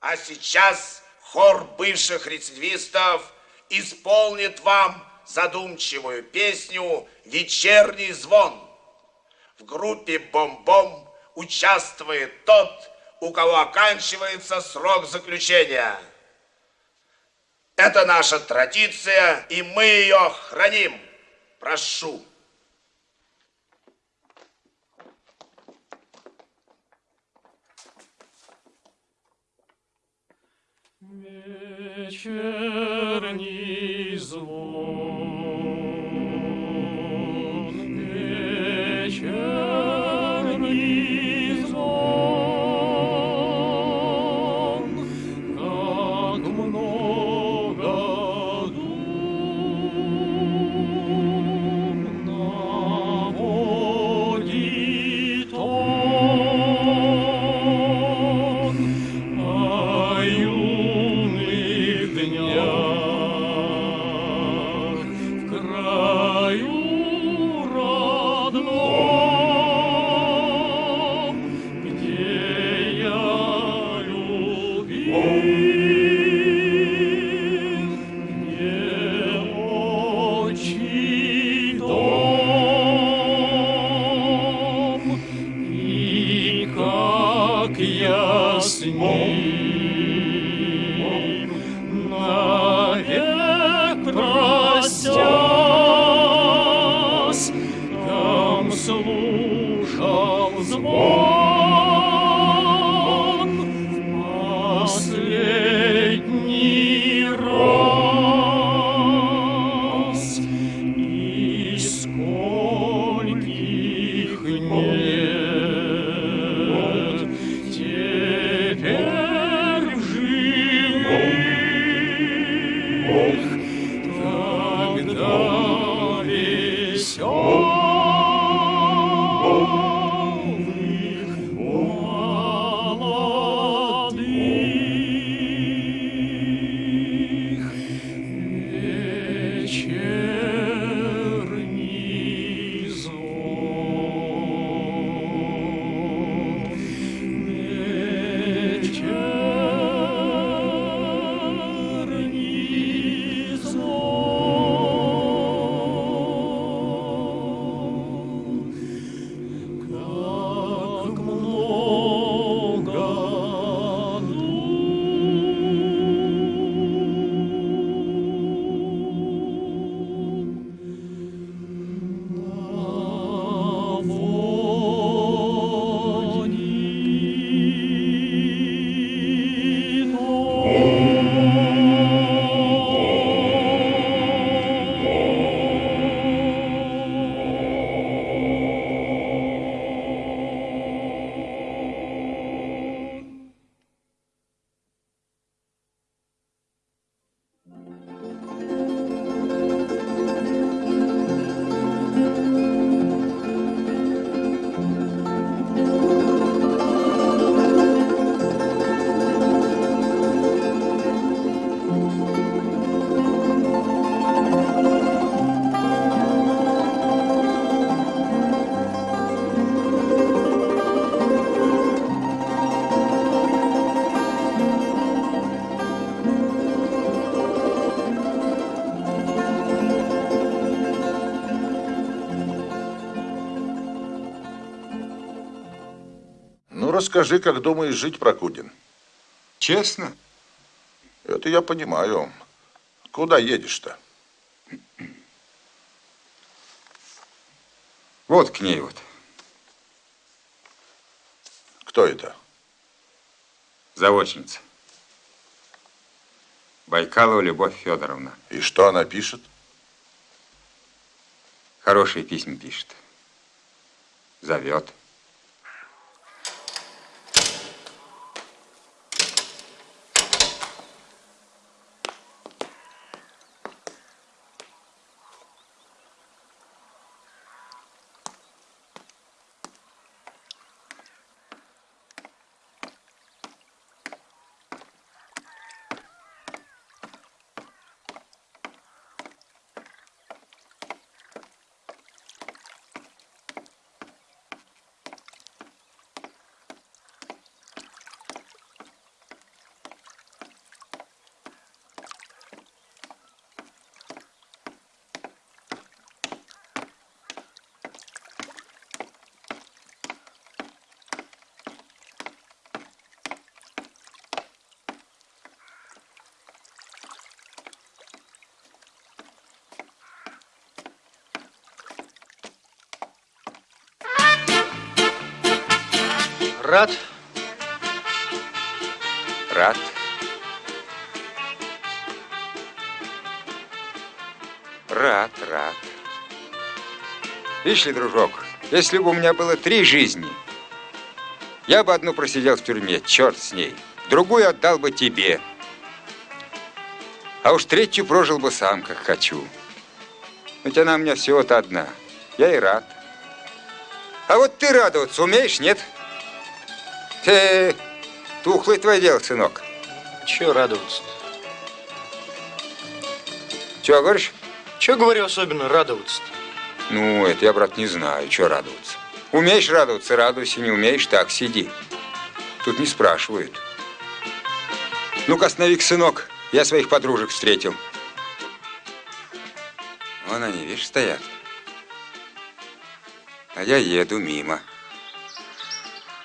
А сейчас хор бывших рецидивистов исполнит вам задумчивую песню «Вечерний звон». В группе «Бом-бом» участвует тот, у кого оканчивается срок заключения. Это наша традиция, и мы ее храним. Прошу. Вечерний звон. Расскажи, как думаешь жить, Прокудин. Честно? Это я понимаю. Куда едешь-то? Вот к ней вот. Кто это? Заочница. Байкалова Любовь Федоровна. И что она пишет? Хорошие письма пишет. Зовет. Рад. Рад. Рад, рад. Видишь ли, дружок, если бы у меня было три жизни, я бы одну просидел в тюрьме, черт с ней. Другую отдал бы тебе. А уж третью прожил бы сам, как хочу. Ведь она у меня всего-то одна. Я и рад. А вот ты радоваться умеешь, нет? Ты тухлый твое дело, сынок. Чего радоваться? Чего говоришь? Чего говорю особенно радоваться? Ну, это я, брат, не знаю, что радоваться. Умеешь радоваться, радуйся, не умеешь, так, сиди. Тут не спрашивают. Ну-ка, останови сынок. Я своих подружек встретил. Вон они, видишь, стоят. А я еду мимо.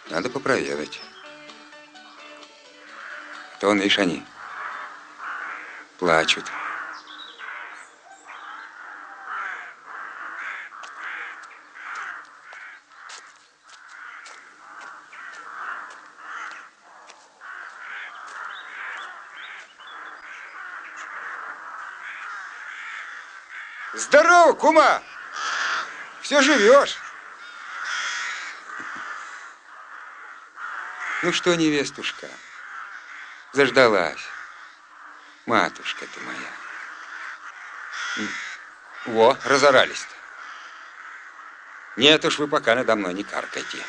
Надо попроведать. То видишь, они плачут. Здорово, кума! Все живешь? Ну что, невестушка, заждалась. Матушка ты моя. Во, разорались-то. Нет уж, вы пока надо мной не каркайте.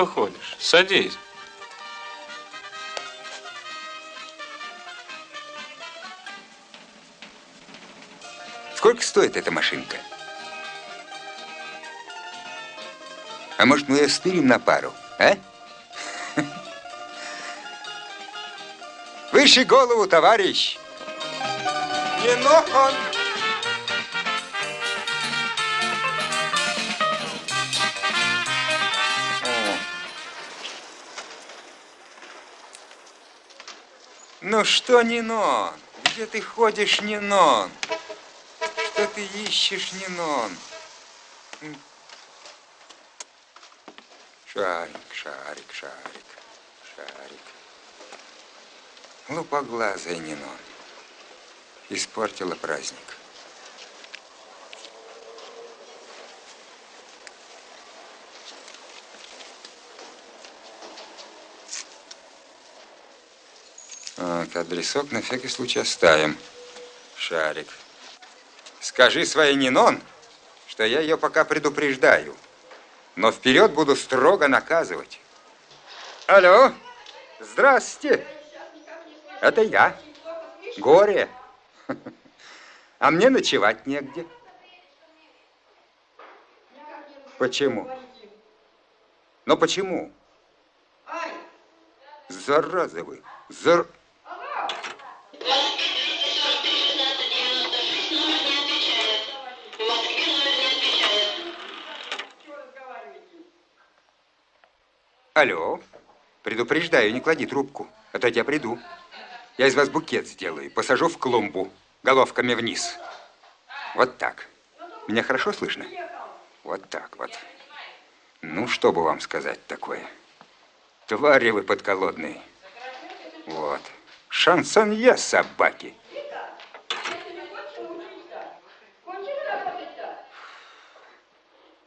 Что ходишь? Садись. Сколько стоит эта машинка? А может, мы ее стырим на пару, а? Выше голову, товарищ! Не нон! Ну что, Нинон? Где ты ходишь, Нинон? Что ты ищешь, Нинон? Шарик, шарик, шарик, шарик. Лупоглазая Нинон. Испортила праздник. Так, адресок на всякий случай оставим. Шарик. Скажи своей Нинон, что я ее пока предупреждаю. Но вперед буду строго наказывать. Алло, здрасте. Это я. Горе. А мне ночевать негде. Почему? Но почему? Зараза вы. Зар... Алло. Предупреждаю, не клади трубку, а то я приду. Я из вас букет сделаю, посажу в клумбу, головками вниз. Вот так. Меня хорошо слышно? Вот так вот. Ну, что бы вам сказать такое? Твари вы подколодные. Вот. Шансонье собаки.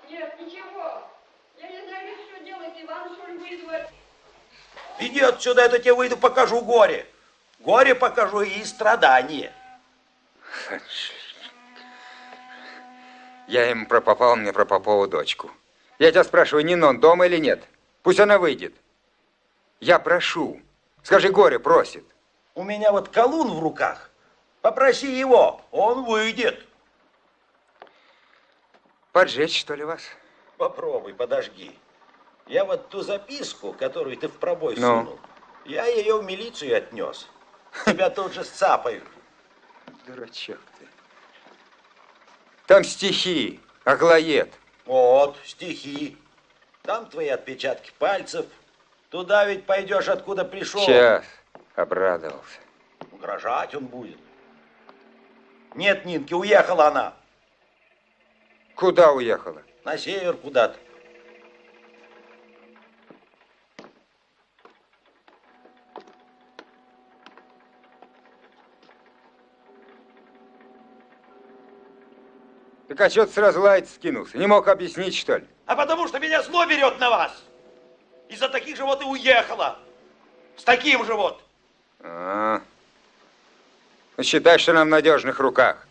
Нет, ничего. Я не знаю, что делать. Иван, что ли, вызвать? Иди отсюда, я то тебе выйду, покажу горе. Горе покажу и страдание. Я им пропопал, мне про Попову дочку. Я тебя спрашиваю, Нинон дома или нет? Пусть она выйдет. Я прошу. Скажи, горе просит. У меня вот колун в руках. Попроси его, он выйдет. Поджечь, что ли, вас? Попробуй, подожги. Я вот ту записку, которую ты в пробой Ну? сунул, я ее в милицию отнес. Тебя тут же сцапают. Дурачок ты. Там стихи, Аглоед. Вот, стихи. Там твои отпечатки пальцев. Туда ведь пойдешь, откуда пришел. Сейчас обрадовался. Угрожать он будет. Нет, Нинки, уехала она. Куда уехала? На север куда-то. Так а что ты сразу лаять скинулся? Не мог объяснить, что ли? А потому что меня зло берет на вас. Из-за таких же вот и уехала. С таким же вот. А, ну, считай, что она в надежных руках.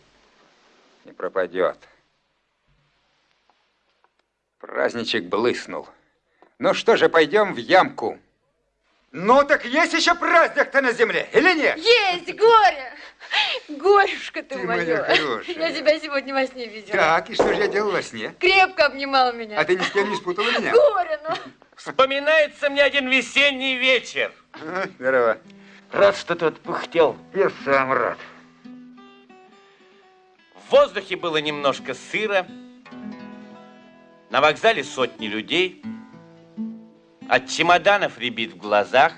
Не пропадет. Праздничек блыснул. Ну что же, пойдем в ямку. Ну так есть еще праздник-то на земле, или нет? Есть, горе! Горюшка ты, Ты моя. хорошая. Я тебя сегодня во сне видела. Так, и что же я делал во сне? Крепко обнимал меня. А ты ни с кем не спутала меня? Горе, ну. Вспоминается мне один весенний вечер. А, Здорово. Рад, что ты отпухтел. Я сам рад. В воздухе было немножко сыро. На вокзале сотни людей. От чемоданов рябит в глазах.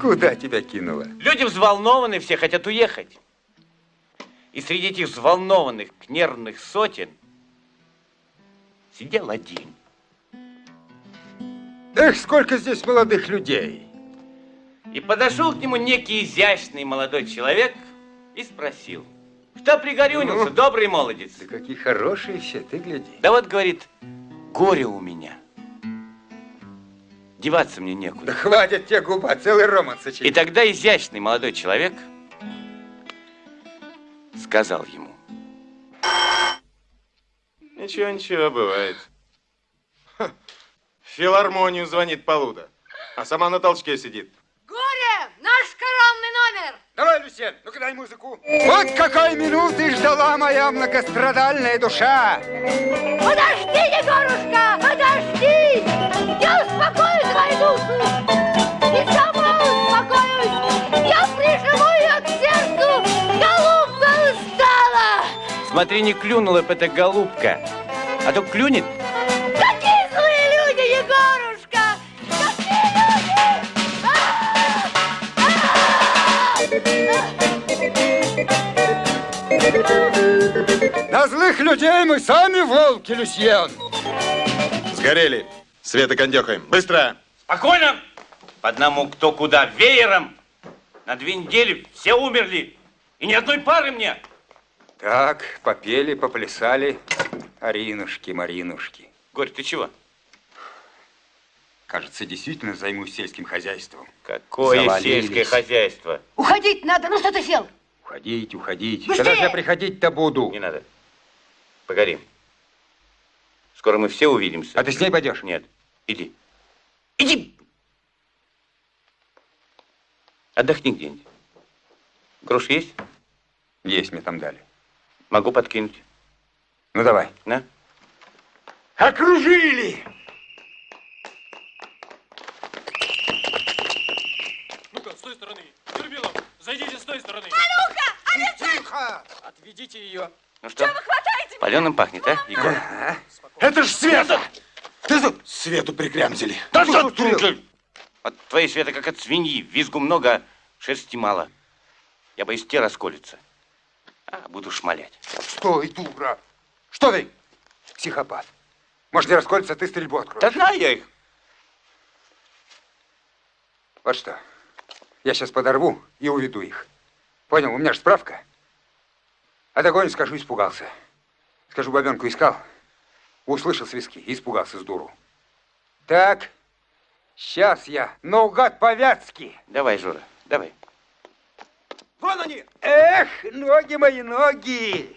Куда тебя кинуло? Люди взволнованы, все хотят уехать. И среди этих взволнованных, нервных сотен сидел один. Эх, сколько здесь молодых людей. И подошел к нему некий изящный молодой человек и спросил, что пригорюнился, Ну? добрый молодец? Да какие хорошие все, ты гляди. Да вот, говорит, горе у меня. Деваться мне Да некуда. хватит тебе губа, целый роман И сочинить. тогда изящный молодой человек сказал ему. Ничего, ничего, бывает. В филармонию звонит Полуда, а сама на толчке сидит. Горе! Наш коронный номер! Давай, Люсьен, ну-ка дай музыку. Вот какой минуты ждала моя многострадальная душа. Подожди, Егорушка, подожди! Я успокою твою душу! И сама успокоюсь! Я прижму ее к сердцу! Голубка устала! Смотри, не клюнула бы эта голубка, а то клюнет. На злых людей мы сами волки, Люсьен. Сгорели. Света кондехаем. Быстро! Спокойно! По одному кто куда, веером. На две недели все умерли. И ни одной пары мне. Так, попели, поплясали. Аринушки, Маринушки. Горь, ты чего? Кажется, действительно займусь сельским хозяйством. Какое Завалились. сельское хозяйство? Уходить надо, ну что ты сел? Уходить, уходить. Быстрее! Когда же я приходить-то буду? Не надо. Погоди. Скоро мы все увидимся. А ты с ней пойдешь? Нет. Иди. Иди! Отдохни где-нибудь. Груш есть? Есть мне там дали. Могу подкинуть. Ну, давай. На. Окружили! Ну-ка, с той стороны. Юрбилов, зайдите с той стороны. Тихо! Отведите ее. Ну что? Паленым пахнет, а, Егор? Это ж Света! Ты тут Свету прикрямзили. Да что ты? От твоей света как от свиньи. Визгу много, а шерсти мало. Я боюсь, те расколется. А, буду шмалять. Стой, дура! Что ты? Психопат. Может, не расколется, а ты стрельбу откроешь. Да знаю я их. Вот что. Я сейчас подорву и уведу их. Понял, у меня же справка. А догоню, скажу, испугался. Скажу, бабенку искал. Услышал свиски и испугался с дуру. Так, сейчас я наугад по-вятски. Давай, Жора, давай. Вон они! Эх, ноги мои, ноги!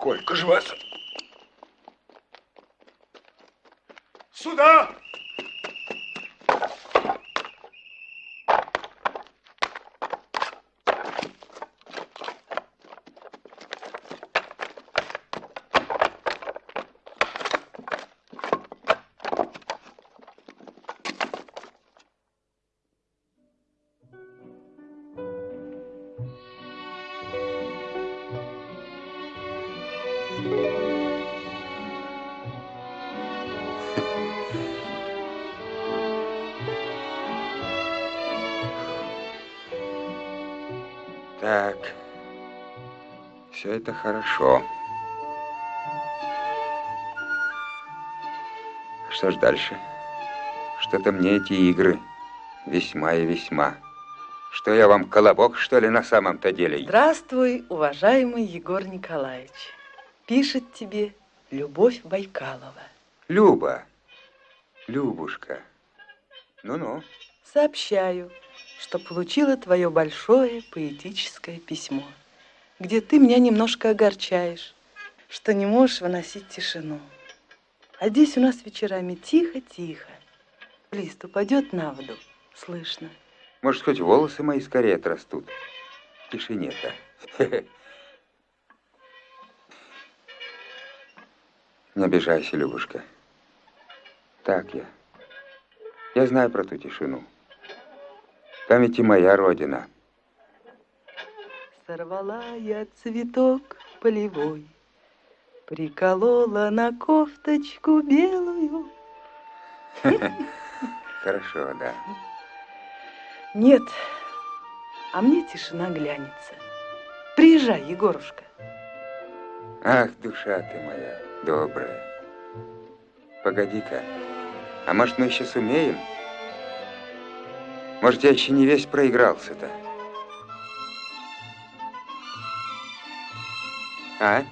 Сколько же вас? Сюда! Так. Все это хорошо. Что ж дальше? Что-то мне эти игры весьма и весьма. Что я вам, колобок, что ли, на самом-то деле? Здравствуй, уважаемый Егор Николаевич. Пишет тебе Любовь Байкалова. Люба. Любушка. Ну-ну. Сообщаю, что получила твое большое поэтическое письмо, где ты меня немножко огорчаешь, что не можешь выносить тишину. А здесь у нас вечерами тихо-тихо. Лист упадет на воду, слышно. Может, хоть волосы мои скорее отрастут. Тишине-то. Не обижайся, Любушка. Так я. Я знаю про ту тишину. Там ведь и моя родина. Сорвала я цветок полевой, Приколола на кофточку белую. Хорошо, да. Нет, а мне тишина глянется. Приезжай, Егорушка. Ах, душа ты моя добрая. Погоди-ка, а может мы еще сумеем? Может, я еще не весь проигрался-то? А?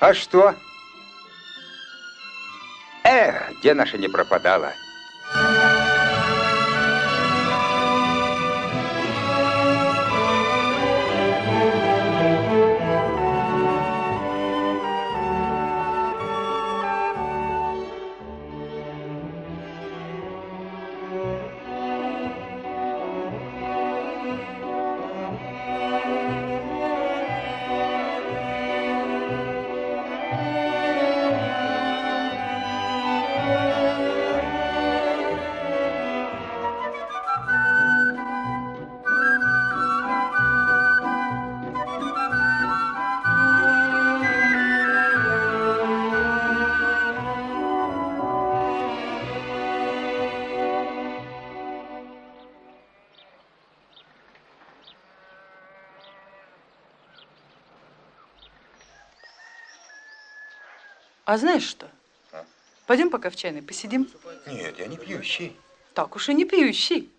А что? Эх, где наша не пропадала? А знаешь что? Пойдем пока в чайной посидим. Нет, я не пьющий. Так уж и не пьющий.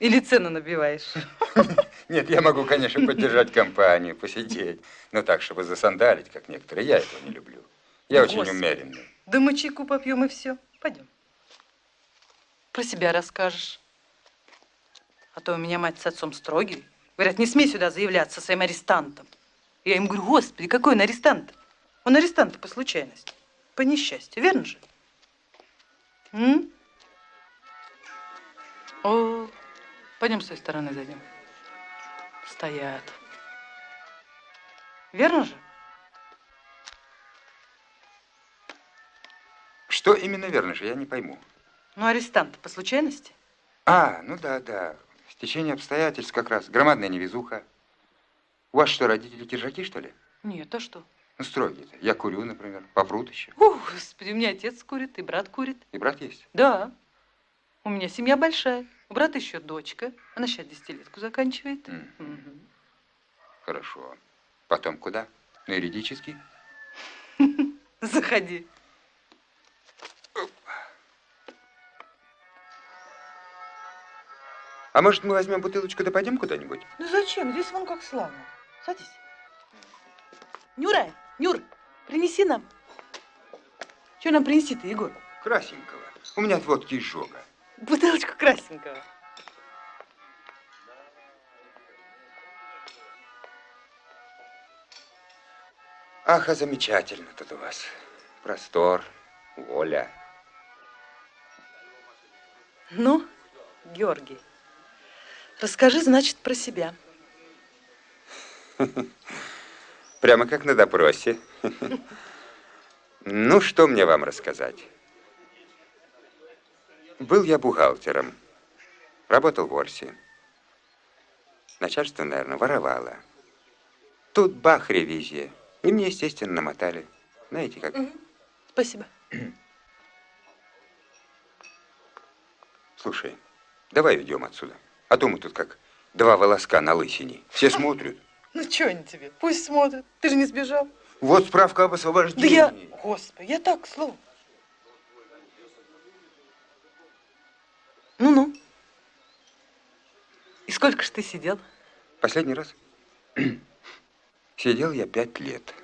Или цену набиваешь? Нет, я могу, конечно, поддержать компанию, посидеть. Но так, чтобы засандалить, как некоторые, я этого не люблю. Я очень Господи. умеренный. Да мы чайку попьем и все. Пойдем. Про себя расскажешь. А то у меня мать с отцом строгие. Говорят, не смей сюда заявляться своим арестантом. Я им говорю, господи, какой он арестант? Он арестант по случайности, по несчастью, верно же? М? О, пойдем с той стороны зайдем. Стоят. Верно же? Что именно верно же, я не пойму. Ну, арестант по случайности? А, ну да, да. Стечение обстоятельств как раз. Громадная невезуха. У вас что, родители киржаки, что ли? Нет, а что? Ну, строгие-то. Я курю, например. Попрут еще. О, господи, у меня отец курит, и брат курит. И брат есть? Да. У меня семья большая. У брата еще дочка. Она сейчас десятилетку заканчивает. М, Мгм. Хорошо. Потом куда? На юридический? Заходи. А может, мы возьмем бутылочку да пойдем куда-нибудь? Ну зачем? Здесь вон как славно. Садись. Нюра, Нюр, принеси нам. Что нам принести-то, Егор? Красненького. У меня от водки изжога. Бутылочку красненького. Ах, а замечательно тут у вас. Простор, воля. Ну, Георгий, расскажи, значит, про себя. Прямо как на допросе. Ну, что мне вам рассказать? Был я бухгалтером. Работал в Орсе. Начальство, наверное, воровало. Тут бах, ревизия. И мне, естественно, намотали. Знаете, как... Спасибо. Слушай, давай уйдем отсюда. А то мы тут как два волоска на лысине. Все смотрят. Ну, что они тебе? Пусть смотрят. Ты же не сбежал. Вот справка об Да освобождении. я... Господи, я так, слово. Ну-ну. И сколько ж ты сидел? Последний раз сидел я пять лет.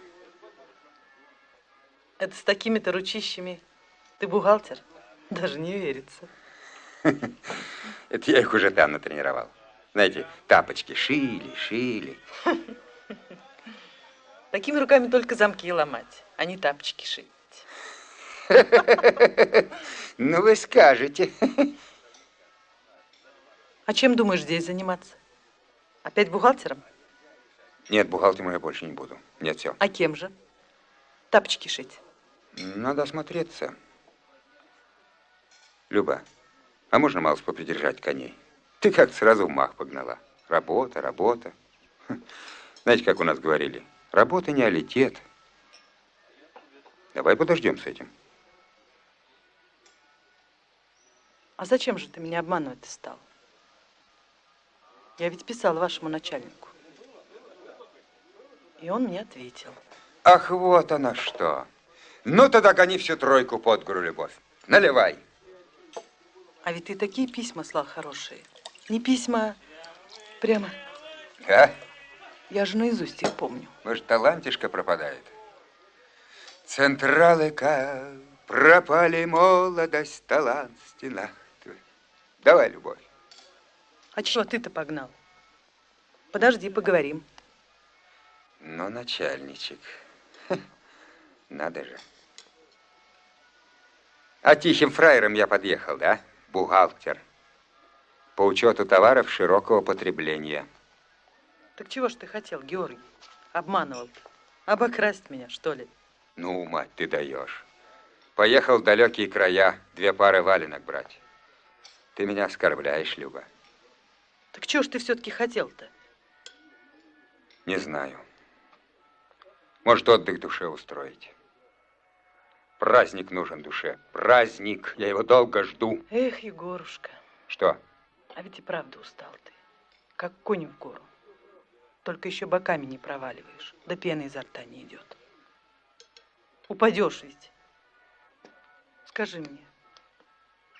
Это с такими-то ручищами ты бухгалтер? Даже не верится. Это я их уже там натренировал. Знаете, тапочки шили, шили. Такими руками только замки ломать, а не тапочки шить. Ну, вы скажете. А чем думаешь здесь заниматься? Опять бухгалтером? Нет, бухгалтером я больше не буду. Нет, все. А кем же? Тапочки шить. Надо осмотреться. Люба, а можно малость попридержать коней? Ты как сразу в мах погнала. Работа, работа. Хм. Знаете, как у нас говорили? Работа не алитет. Давай подождем с этим. А зачем же ты меня обманывать стал? Я ведь писал вашему начальнику. И он мне ответил. Ах, вот она что. Ну, тогда гони всю тройку под гору, Любовь. Наливай. А ведь ты такие письма слал хорошие. Не письма, прямо. А? Я же наизусть их помню. Может, талантишка пропадает? Централыка, пропали молодость, талант твоих. Давай, Любовь. А чего ты-то погнал? Подожди, поговорим. Ну, начальничек. Надо же. А тихим фраером я подъехал, да? Бухгалтер. По учету товаров широкого потребления. Так чего ж ты хотел, Георгий? Обманывал. Обокрасть меня, что ли? Ну, мать, ты даешь. Поехал в далекие края две пары валенок брать. Ты меня оскорбляешь, Люба. Так чего ж ты все-таки хотел-то? Не знаю. Может, отдых душе устроить. Праздник нужен душе. Праздник. Я его долго жду. Эх, Егорушка, Что? А ведь и правда устал ты. Как конь в гору. Только еще боками не проваливаешь, да пена изо рта не идет. Упадешь ведь. Скажи мне,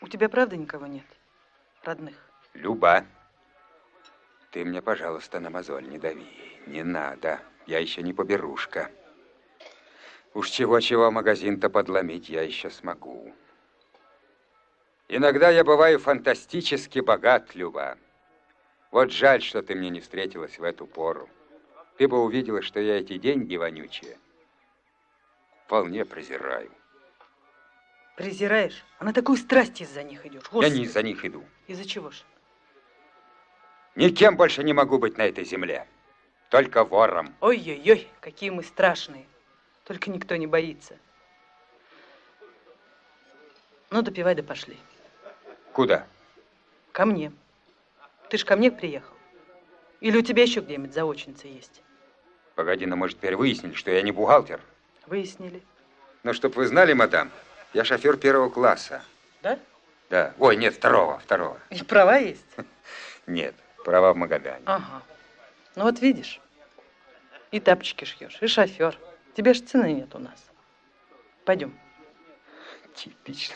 у тебя правда никого нет? Родных? Люба, ты мне, пожалуйста, на мозоль не дави. Не надо. Я еще не поберушка. Уж чего-чего магазин-то подломить я еще смогу. Иногда я бываю фантастически богат, Люба. Вот жаль, что ты мне не встретилась в эту пору. Ты бы увидела, что я эти деньги вонючие вполне презираю. Презираешь? А на такую страсть из-за них идешь. Я Господи. не из-за них иду. Из-за чего ж? Никем больше не могу быть на этой земле. Только вором. Ой-ой-ой, какие мы страшные. Только никто не боится. Ну, допивай да пошли. Куда? Ко мне. Ты ж ко мне приехал. Или у тебя еще где-нибудь заочница есть? Погоди, но мы же теперь выяснили, что я не бухгалтер. Выяснили. Но чтоб вы знали, мадам, я шофер первого класса. Да? Да. Ой, нет, второго, второго. И права есть? Нет, права в Магадане. Ага. Ну вот видишь. И тапочки шьешь, и шофер. Тебе ж цены нет у нас. Пойдем. Типично.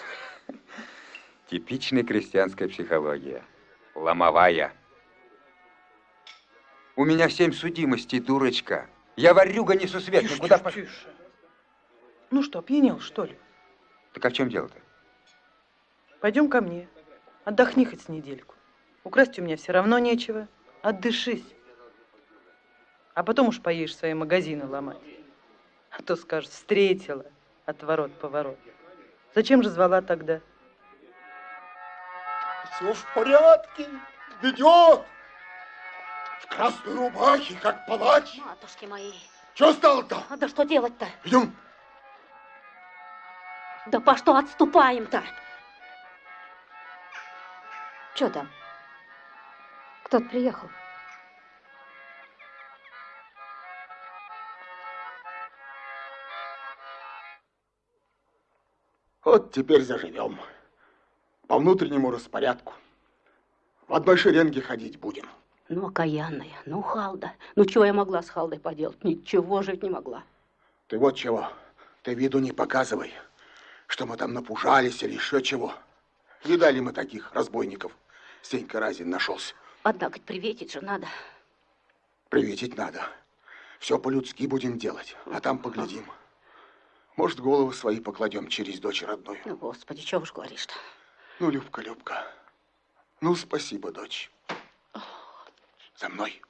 Типичная крестьянская психология. Ломовая. У меня семь судимостей, дурочка. Я варюга несусветный. Тише, Куда тише, пош- тише. Ну что, опьянел, что ли? Так а в чем дело-то? Пойдем ко мне. Отдохни хоть с недельку. Украсть у меня все равно нечего. Отдышись. А потом уж поедешь свои магазины ломать. А то скажет, встретила от ворот поворот. Зачем же звала тогда? Все в порядке, ведет. В красной рубахе, как палач. Матушки мои. Что стало-то? А да что делать-то? Идем. Да по что отступаем-то? Что там? Кто-то приехал. Вот теперь заживем. По внутреннему распорядку. В одной шеренге ходить будем. Ну, окаянная, ну, Халда. Ну, чего я могла с Халдой поделать? Ничего жить не могла. Ты вот чего, ты виду не показывай, что мы там напужались или еще чего. Видали мы таких разбойников. Сенька Разин нашелся. Однако приветить же надо. Приветить надо. Все по-людски будем делать, а там поглядим. Может, головы свои покладем через дочь родную. Ну, Господи, чего уж говоришь-то? Ну, Любка, Любка. Ну, спасибо, дочь. За мной.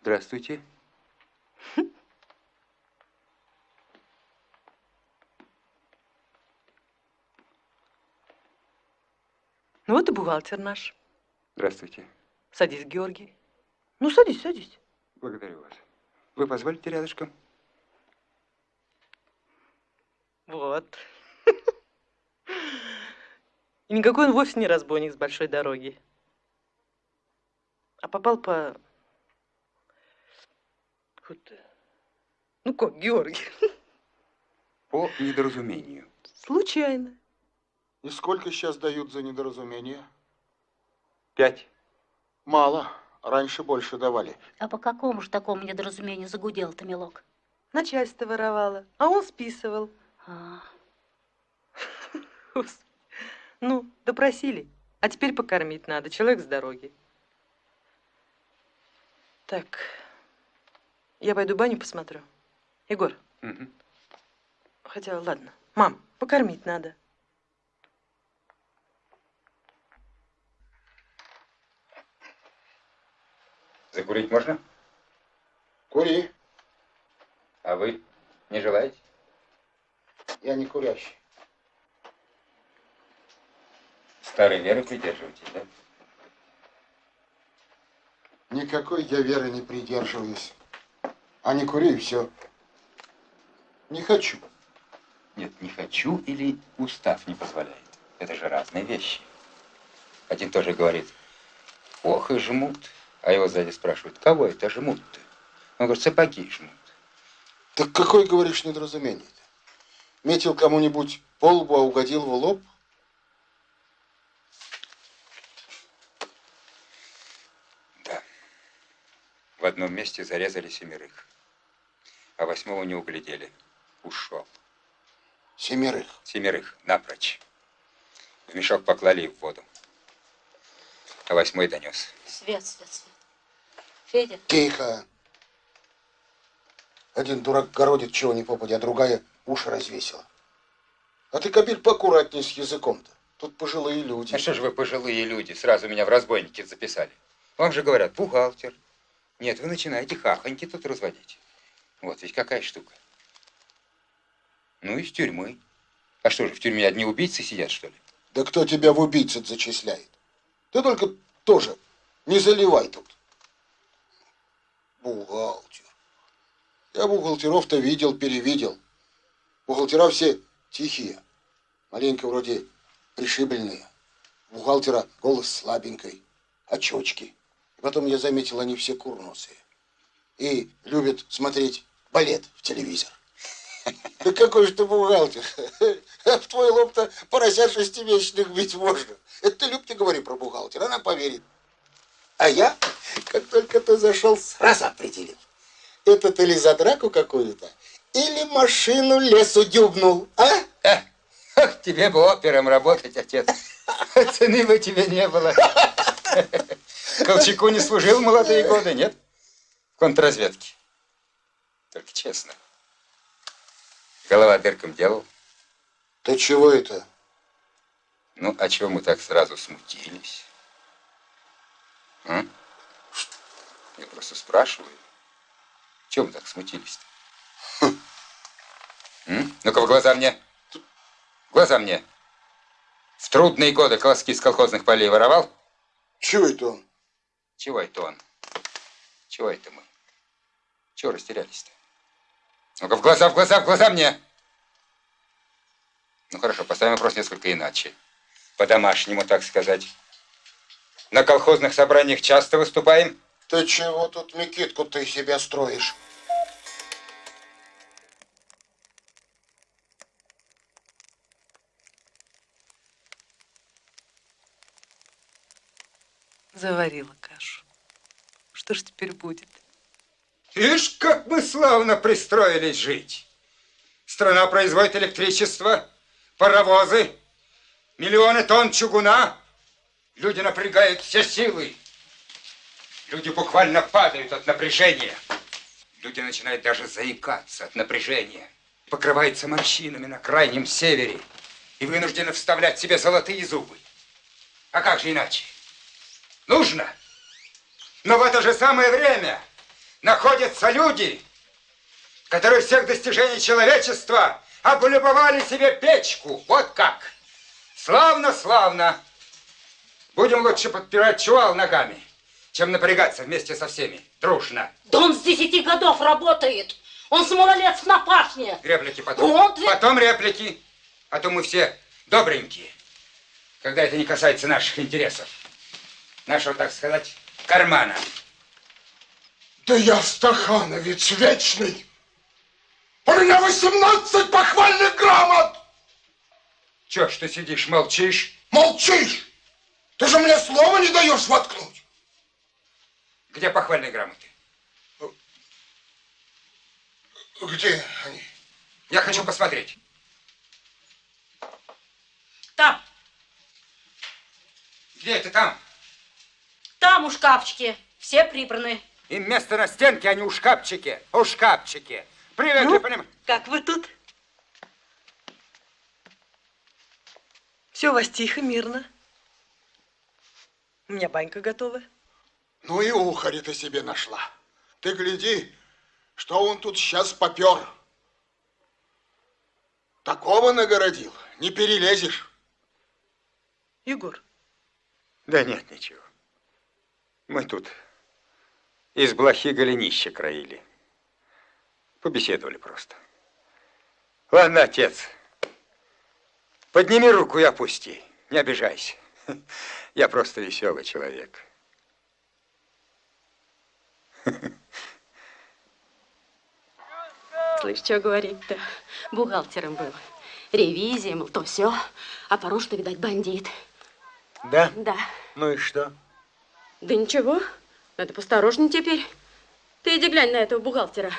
Здравствуйте. Ну вот и бухгалтер наш. Здравствуйте. Садись, Георгий. Ну, садись, садись. Благодарю вас. Вы позволите рядышком? Вот. И никакой он вовсе не разбойник с большой дороги. А попал по... Вот. Ну как, Георгий? По недоразумению. Случайно. И сколько сейчас дают за недоразумение? Пять. Мало. Раньше больше давали. А по какому же такому недоразумению загудел-то, милок? Начальство воровало, а он списывал. А. Ну, допросили. А теперь покормить надо. Человек с дороги. Так, я пойду баню посмотрю. Егор, Мгм. хотя ладно. Мам, покормить надо. Закурить можно? Кури. А вы не желаете? Я не курящий. Старой веры придерживаетесь, да? Никакой я веры не придерживаюсь. А не кури, и все. Не хочу. Нет, не хочу или устав не позволяет. Это же разные вещи. Один тоже говорит, ох и жмут. А его сзади спрашивают, кого это жмут-то? Он говорит, сапоги жмут. Так какое, говоришь, недоразумение-то? Метил кому-нибудь по лбу, а угодил в лоб? Да. В одном месте зарезали семерых, а восьмого не углядели. Ушел. Семерых. Семерых, напрочь. В мешок поклали и в воду. А восьмой донес. свет, свет, свет. Федя, Тихо. Один дурак городит чего не попадя, а другая уши развесила. А ты, Кабель, поаккуратней с языком-то. Тут пожилые люди. А что же вы пожилые люди, сразу меня в разбойники записали? Вам же говорят, бухгалтер. Нет, вы начинаете хахоньки тут разводить. Вот ведь какая штука. Ну, из тюрьмы. А что же, в тюрьме одни убийцы сидят, что ли? Да кто тебя в убийцы зачисляет? Ты только тоже не заливай тут. Бухгалтер. Я бухгалтеров-то видел, перевидел. Бухгалтера все тихие. Маленько вроде пришибленные. У бухгалтера голос слабенький, очечки. И потом я заметил, они все курносые. И любят смотреть балет в телевизор. Да какой же ты бухгалтер? В твой лоб-то поросят шестимесячных бить можно. Это ты, Люб, не говори про бухгалтера, она поверит. А я, как только ты зашел, сразу определил. Это ты ли за драку какую-то? Или машину лесу дюбнул, а? Ах, тебе бы опером работать, отец. Цены бы тебе не было. Колчаку не служил в молодые годы, нет? В контрразведке. Только честно. Голова дырком делал. Ты чего это? Ну, а чего мы так сразу смутились? А? Я просто спрашиваю. Вы так смутились-то? Ну-ка, в глаза мне. В глаза мне. В трудные годы колоски с колхозных полей воровал? Чего это он? Чего это он? Чего это мы? Чего растерялись-то? Ну-ка, в глаза, в глаза, в глаза мне! Ну хорошо, поставим вопрос несколько иначе. По-домашнему, так сказать. На колхозных собраниях часто выступаем? Ты чего тут, Микитку, ты себя строишь? Заварила кашу. Что ж теперь будет? Ишь, как мы славно пристроились жить. Страна производит электричество, паровозы, миллионы тонн чугуна. Люди напрягают все силы. Люди буквально падают от напряжения. Люди начинают даже заикаться от напряжения. Покрываются морщинами на крайнем севере и вынуждены вставлять себе золотые зубы. А как же иначе? Нужно. Но в это же самое время находятся люди, которые всех достижений человечества облюбовали себе печку. Вот как. Славно, славно. Будем лучше подпирать чувал ногами, чем напрягаться вместе со всеми, дружно. Да он с десяти годов работает. Он с малолетств на пашне. Реплики потом. Ведь- Потом реплики. А то мы все добренькие, когда это не касается наших интересов. Нашего, так сказать, кармана. Да я стахановец вечный. У меня 18 похвальных грамот. Чё ж ты сидишь, молчишь? Молчишь. Ты же мне слова не даешь воткнуть. Где похвальные грамоты? Где они? Я хочу посмотреть. Там, Где это там? Там у шкафчики. Все прибраны. Им место на стенке, а не у шкафчике. У шкафчике. Привет, Ну? поним- Как вы тут? Все у вас тихо, мирно. У меня банька готова. Ну и ухари ты себе нашла. Ты гляди, что он тут сейчас попер. Такого нагородил, не перелезешь. Егор, Да нет, ничего. Мы тут из блохи голенища краили. Побеседовали просто. Ладно, отец, подними руку и опусти. Не обижайся. Я просто веселый человек. Слышь, что говорит-то? Бухгалтером был. Ревизия, мол, то все. А по-русски, видать, бандит. Да? Да. Ну и что? Да ничего. Надо посторожнее теперь. Ты иди глянь на этого бухгалтера.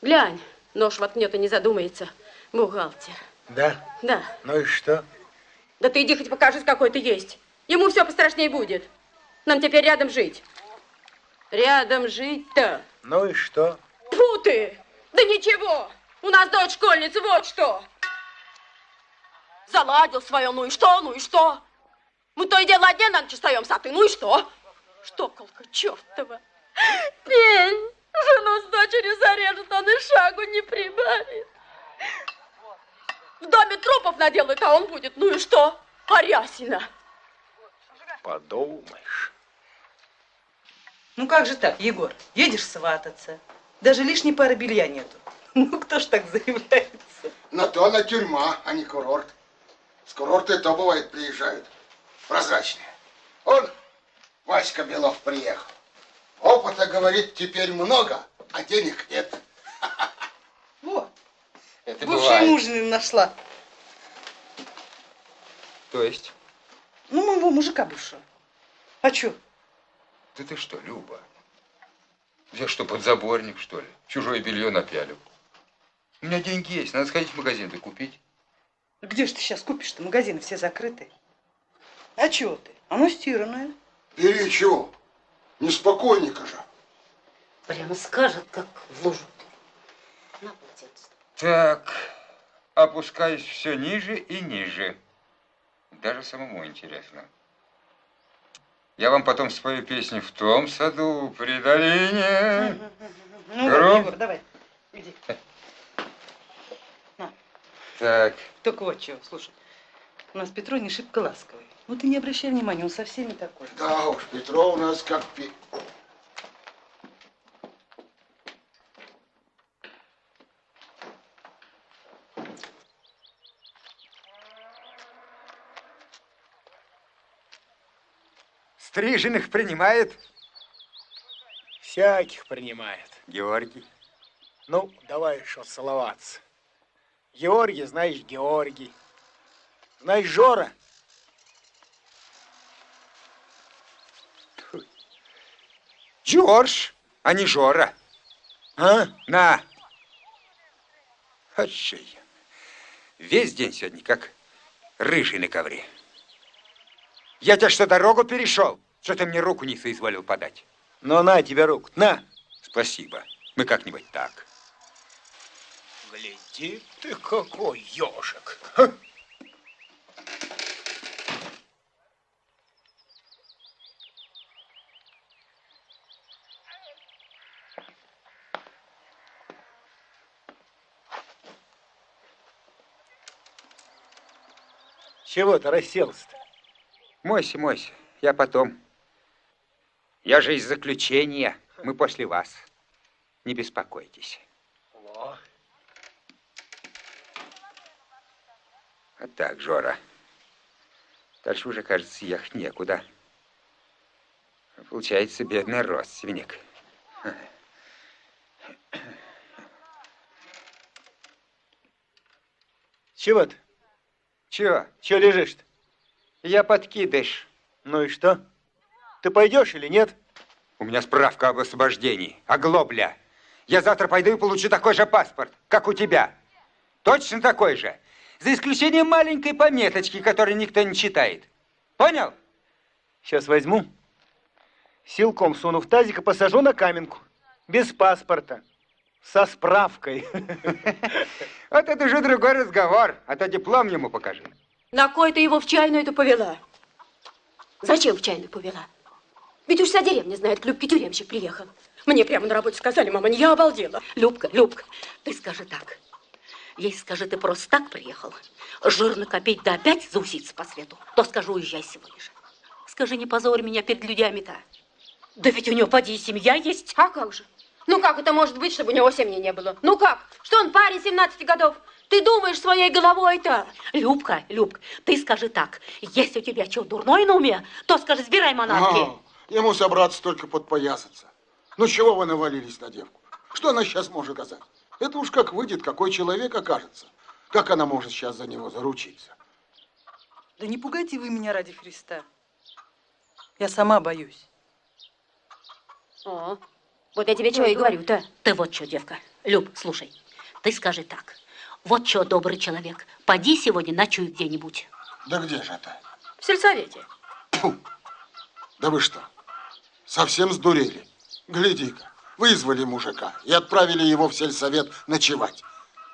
Глянь. Нож воткнет и не задумается. Бухгалтер. Да? Да. Ну и что? Да ты иди хоть покажись, какой ты есть. Ему все пострашнее будет. Нам теперь рядом жить. Рядом жить-то. Ну и что? Фу ты! Да ничего! У нас дочь школьница, вот что! Заладил свое, ну и что, ну и что? Мы то и дело одни на ночь остаемся, а ты ну и что? Штоколка чертова! Пень! Жену с дочерью зарежет, он и шагу не прибавит. В доме трупов наделают, а он будет, ну и что? Арясина! Подумаешь. ну как же так, Егор? Едешь свататься. Даже лишней пары белья нету. Ну кто ж так заявляется? На то она тюрьма, а не курорт. С курорта и то бывает приезжают. Прозрачные. Он, Васька Белов, приехал. Опыта, говорит, теперь много, а денег нет. Вот, Это бывшая бывает. мужнина нашла. То есть? Ну, моего мужика бывшего. А чё? Да ты что, Люба? Я что, подзаборник, что ли? Чужое белье напялю. У меня деньги есть, надо сходить в магазин да купить. Где ж ты сейчас купишь-то? Магазины все закрыты. А чего ты? Оно стиранное. Бери чего? Неспокойника же. Прямо скажет, как в лужу. На полотенце. Так, опускаюсь все ниже и ниже. Даже самому интересно. Я вам потом спою песню в том саду при долине. Ну, Гром. Егор, давай, иди. Так, Только вот чего, слушай. У нас Петро не шибко ласковый. Ну ты не обращай внимания, он со всеми такой. Да уж, Петро у нас как пи... стриженных принимает Всяких принимает. Георгий. Ну, давай что целоваться. Георгий, знаешь, Георгий. Знаешь, Жора? Джордж, а не Жора. А? На. Отшей. Весь день сегодня как рыжий на ковре. Я тебя что, дорогу перешел? Что ты мне руку не соизволил подать? Ну, на тебе руку, на. Спасибо. Мы как-нибудь так. Гляди ты какой ежик. Чего ты расселся-то? Мойся, мойся. Я потом. Я же из заключения. Мы после вас. Не беспокойтесь. Во. А так, Жора. Дальше уже, кажется, ехать некуда. Получается, бедный родственник. Чего ты? Чего? Чего лежишь-то? Я подкидыш. Ну и что? Ты пойдешь или нет? У меня справка об освобождении. Оглобля. Я завтра пойду и получу такой же паспорт, как у тебя. Точно такой же. За исключением маленькой пометочки, которую никто не читает. Понял? Сейчас возьму. Силком суну в тазик и посажу на каменку. Без паспорта. Со справкой. Вот это уже другой разговор. А то диплом ему покажи. На кой ты его в чайную это повела? Зачем в чайную повела? Ведь уж вся деревня знает, к Любке тюремщик приехал. Мне прямо на работе сказали, мама, я обалдела. Любка, Любка, ты скажи так. Ей скажи, ты просто так приехал. Жирно копить, да опять зауситься по свету. То скажу, уезжай сегодня же. Скажи, не позорь меня перед людьми-то. Да ведь у него, поди, и семья есть. А как же? Ну как это может быть, чтобы у него семьи не было? Ну как? Что он парень 17 годов? Ты думаешь своей головой-то? Любка, Любка, ты скажи так. Если у тебя что, дурное на уме, то скажи, сбирай манатки. А, ему собраться только подпоясаться. Ну чего вы навалились на девку? Что она сейчас может сказать? Это уж как выйдет, какой человек окажется. Как она может сейчас за него заручиться? Да не пугайте вы меня ради Христа. Я сама боюсь. О, вот я тебе что и говорю-то. Ты вот что, девка. Люб, слушай, ты скажи так. Вот что, добрый человек, поди сегодня ночуй где-нибудь. Да где же это? В сельсовете. Да вы что, совсем сдурели? Гляди-ка, вызвали мужика и отправили его в сельсовет ночевать.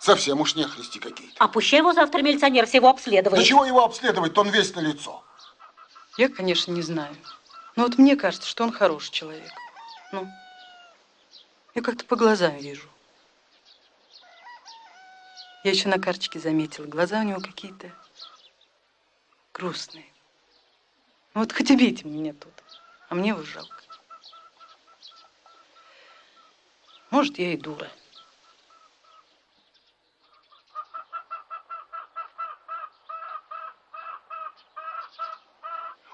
Совсем уж нехристи какие-то. А пущай его завтра милиционер всего обследует. Да чего его обследовать, он весь на лицо. Я, конечно, не знаю. Но вот мне кажется, что он хороший человек. Ну, я как-то по глазам вижу. Я еще на карточке заметила, глаза у него какие-то грустные. Ну вот хоть убейте меня тут, а мне его жалко. Может, я и дура.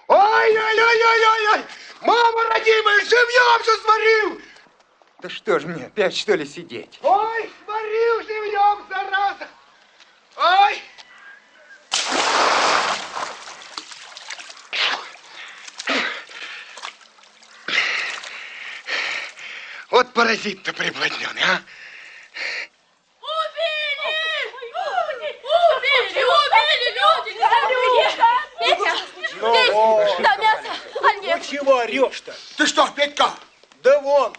Ой-ой-ой-ой-ой! Мама родимая, живьем все сварил! Да что ж мне, опять что ли сидеть? Ой, сварил живьем, зараза! Ой! Вот паразит-то приблотненный, а? Ну, Петя, да мясо, а нет. Ну чего орешь-то? Ты что, Петька? Да вон,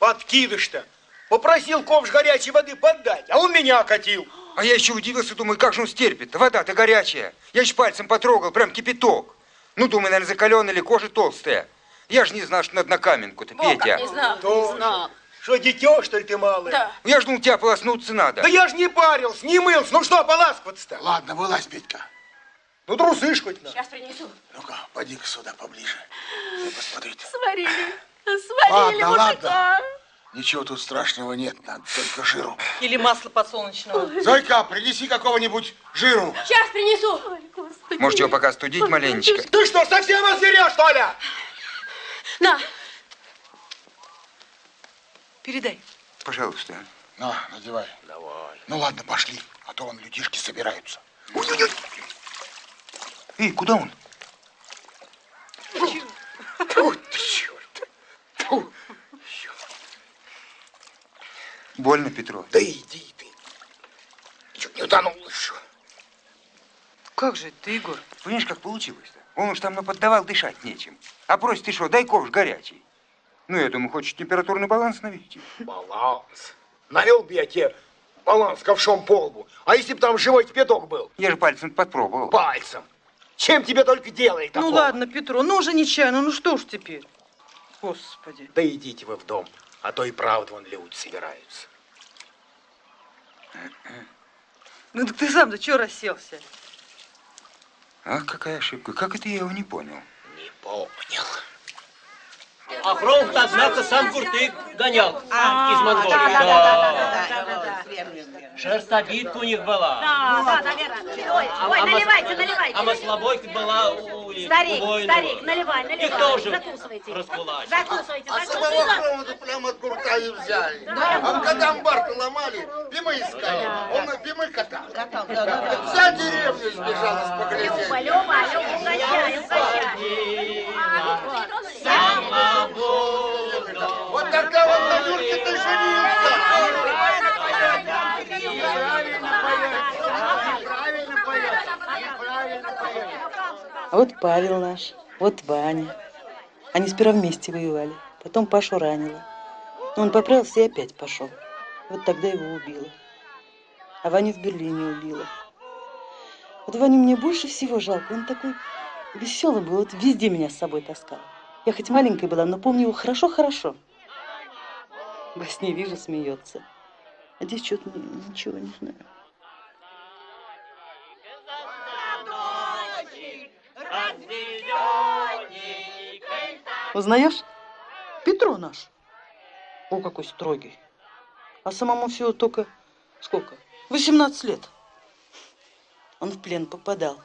подкидыш-то. Попросил ковш горячей воды поддать, а он меня окатил. А я еще удивился, думаю, как же он стерпит? Вода-то горячая. Я еще пальцем потрогал, прям кипяток. Ну, думаю, наверное, закаленная или кожа толстая. Я же не знал, что надо на каменку-то, Петя. Не знал, не Точно. знал. Что, дитё, что ли, ты малый? Да. Я ж думал, тебя полоснуться надо. Да я ж не парился, не мылся. Ну что, поласкиваться-то? Ладно, вылазь, Петька. Ну, трусы ж хоть на. Сейчас принесу. Ну-ка, поди-ка сюда поближе. Да посмотрите. Сварили. Сварили Ладно, мужика. Ничего тут страшного нет, надо только жиру. Или масло подсолнечного. Зойка, принеси какого-нибудь жиру. Сейчас принесу. Может, его пока студить маленечко? Ты что, совсем озверел, что ли? На. Передай. Пожалуйста. На, надевай. Давай. Ну ладно, пошли, а то вон людишки собираются. Эй, куда он? Фу, ты. Фу. Больно, Петро? Да иди ты. Чуть не утонул еще. Как же ты, Егор? Понимаешь, как получилось-то? Он уж там наподдавал, дышать нечем. А просит ты что, дай ковш горячий. Ну, я думаю, хочет температурный баланс навести. Баланс. Навел бы я тебе баланс ковшом по лбу. А если бы там живой кипяток был? Я же пальцем подпробовал. Пальцем. Чем тебе только делает Ну такого? ладно, Петро, ну уже нечаянно, ну что ж теперь? Господи. Да идите вы в дом, а то и правда вон люди собираются. Ну так ты сам-то чего расселся? Ах, какая ошибка. Как это я его не понял? Не понял. А фронт, однако, сам Куртык гонял из Монголии. да, да, да, да, да. Шерстобитка у них была. Да, да, наверное. Ой, А- а наливайте, наливайте. А маслобойка была у, Старик, старик, наливай, наливай. Их тоже Закусывайте. раскулачили. Закусывайте, А самого хрома прямо от гурта и взяли. А когда амбар ломали, Пима искали. Он на Пимы катал. Вся деревня сбежала с Люба, погребения. Люба, Люба, угощай, угощай. Вот тогда вот на Юрке ты женился. А вот Павел наш, вот Ваня. Они сперва вместе воевали, потом Пашу ранило. Но он поправился и опять пошел. Вот тогда его убило. А Ваню в Берлине убило. Вот Ваню мне больше всего жалко. Он такой веселый был, вот везде меня с собой таскал. Я хоть маленькая была, но помню его хорошо-хорошо. Во сне вижу, смеется. А здесь что-то ничего не знаю. Узнаешь? Петро наш. О, какой строгий. А самому всего только сколько? 18 лет. Он в плен попадал.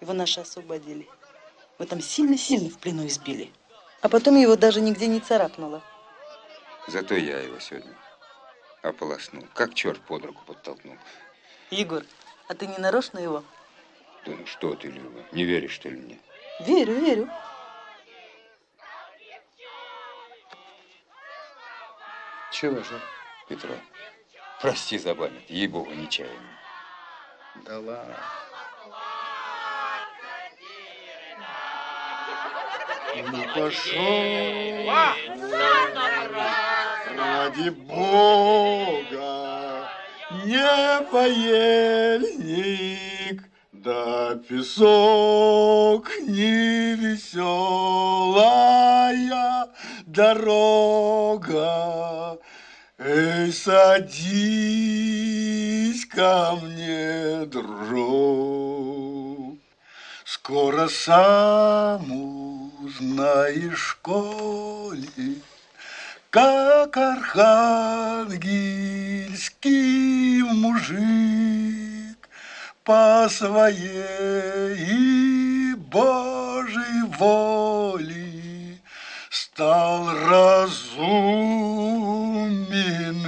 Его наши освободили. Его там сильно-сильно в плену избили. А потом его даже нигде не царапнуло. Зато я его сегодня ополоснул. Как черт под руку подтолкнул. Егор, а ты не нарочно его? Да ну что ты, Люба, не веришь, что ли, мне? Верю, верю. Чего же, Петро? Прости за память, ей-богу, нечаянно. Да ладно. Ну пошел. Ради Бога, не поельник, да песок не веселая дорога. Эй, садись ко мне, дружок, Скоро сам в школе, Как архангельский мужик По своей Божьей воле Стал разумен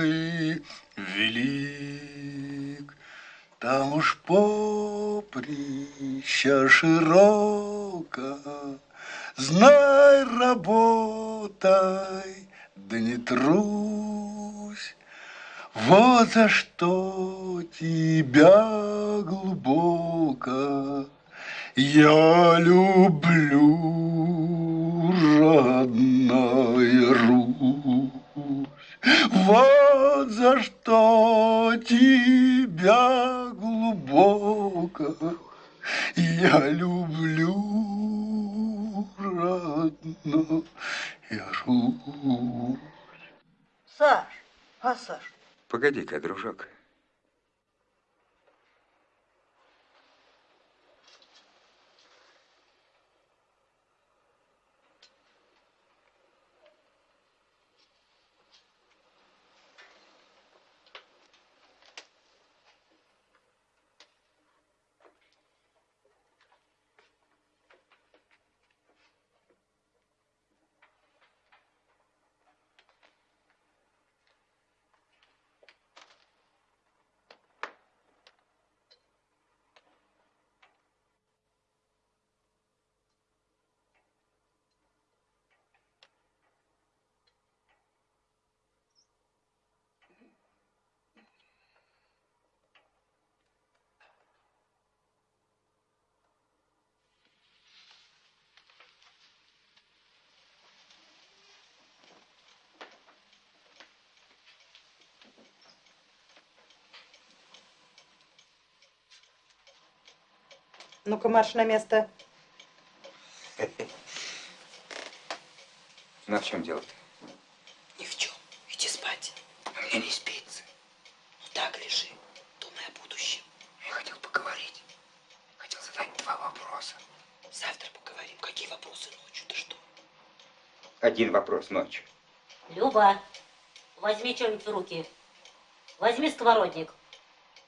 и велик. Там уж поприща широко, Знай, работай, да не трусь. Вот за что тебя глубоко я люблю, родная Русь. Вот за что тебя глубоко я люблю, родная жу. Саш, а Саш? Погоди-ка, дружок. Ну-ка, марш на место. Ну, а в чем дело-то? Ни в чем. Иди спать. А мне не спится. Ну так лежи, думай о будущем. Я хотел поговорить. Хотел задать два вопроса. Завтра поговорим. Какие вопросы ночью? Ты что? Один вопрос ночью. Люба, возьми что-нибудь в руки. Возьми сковородник.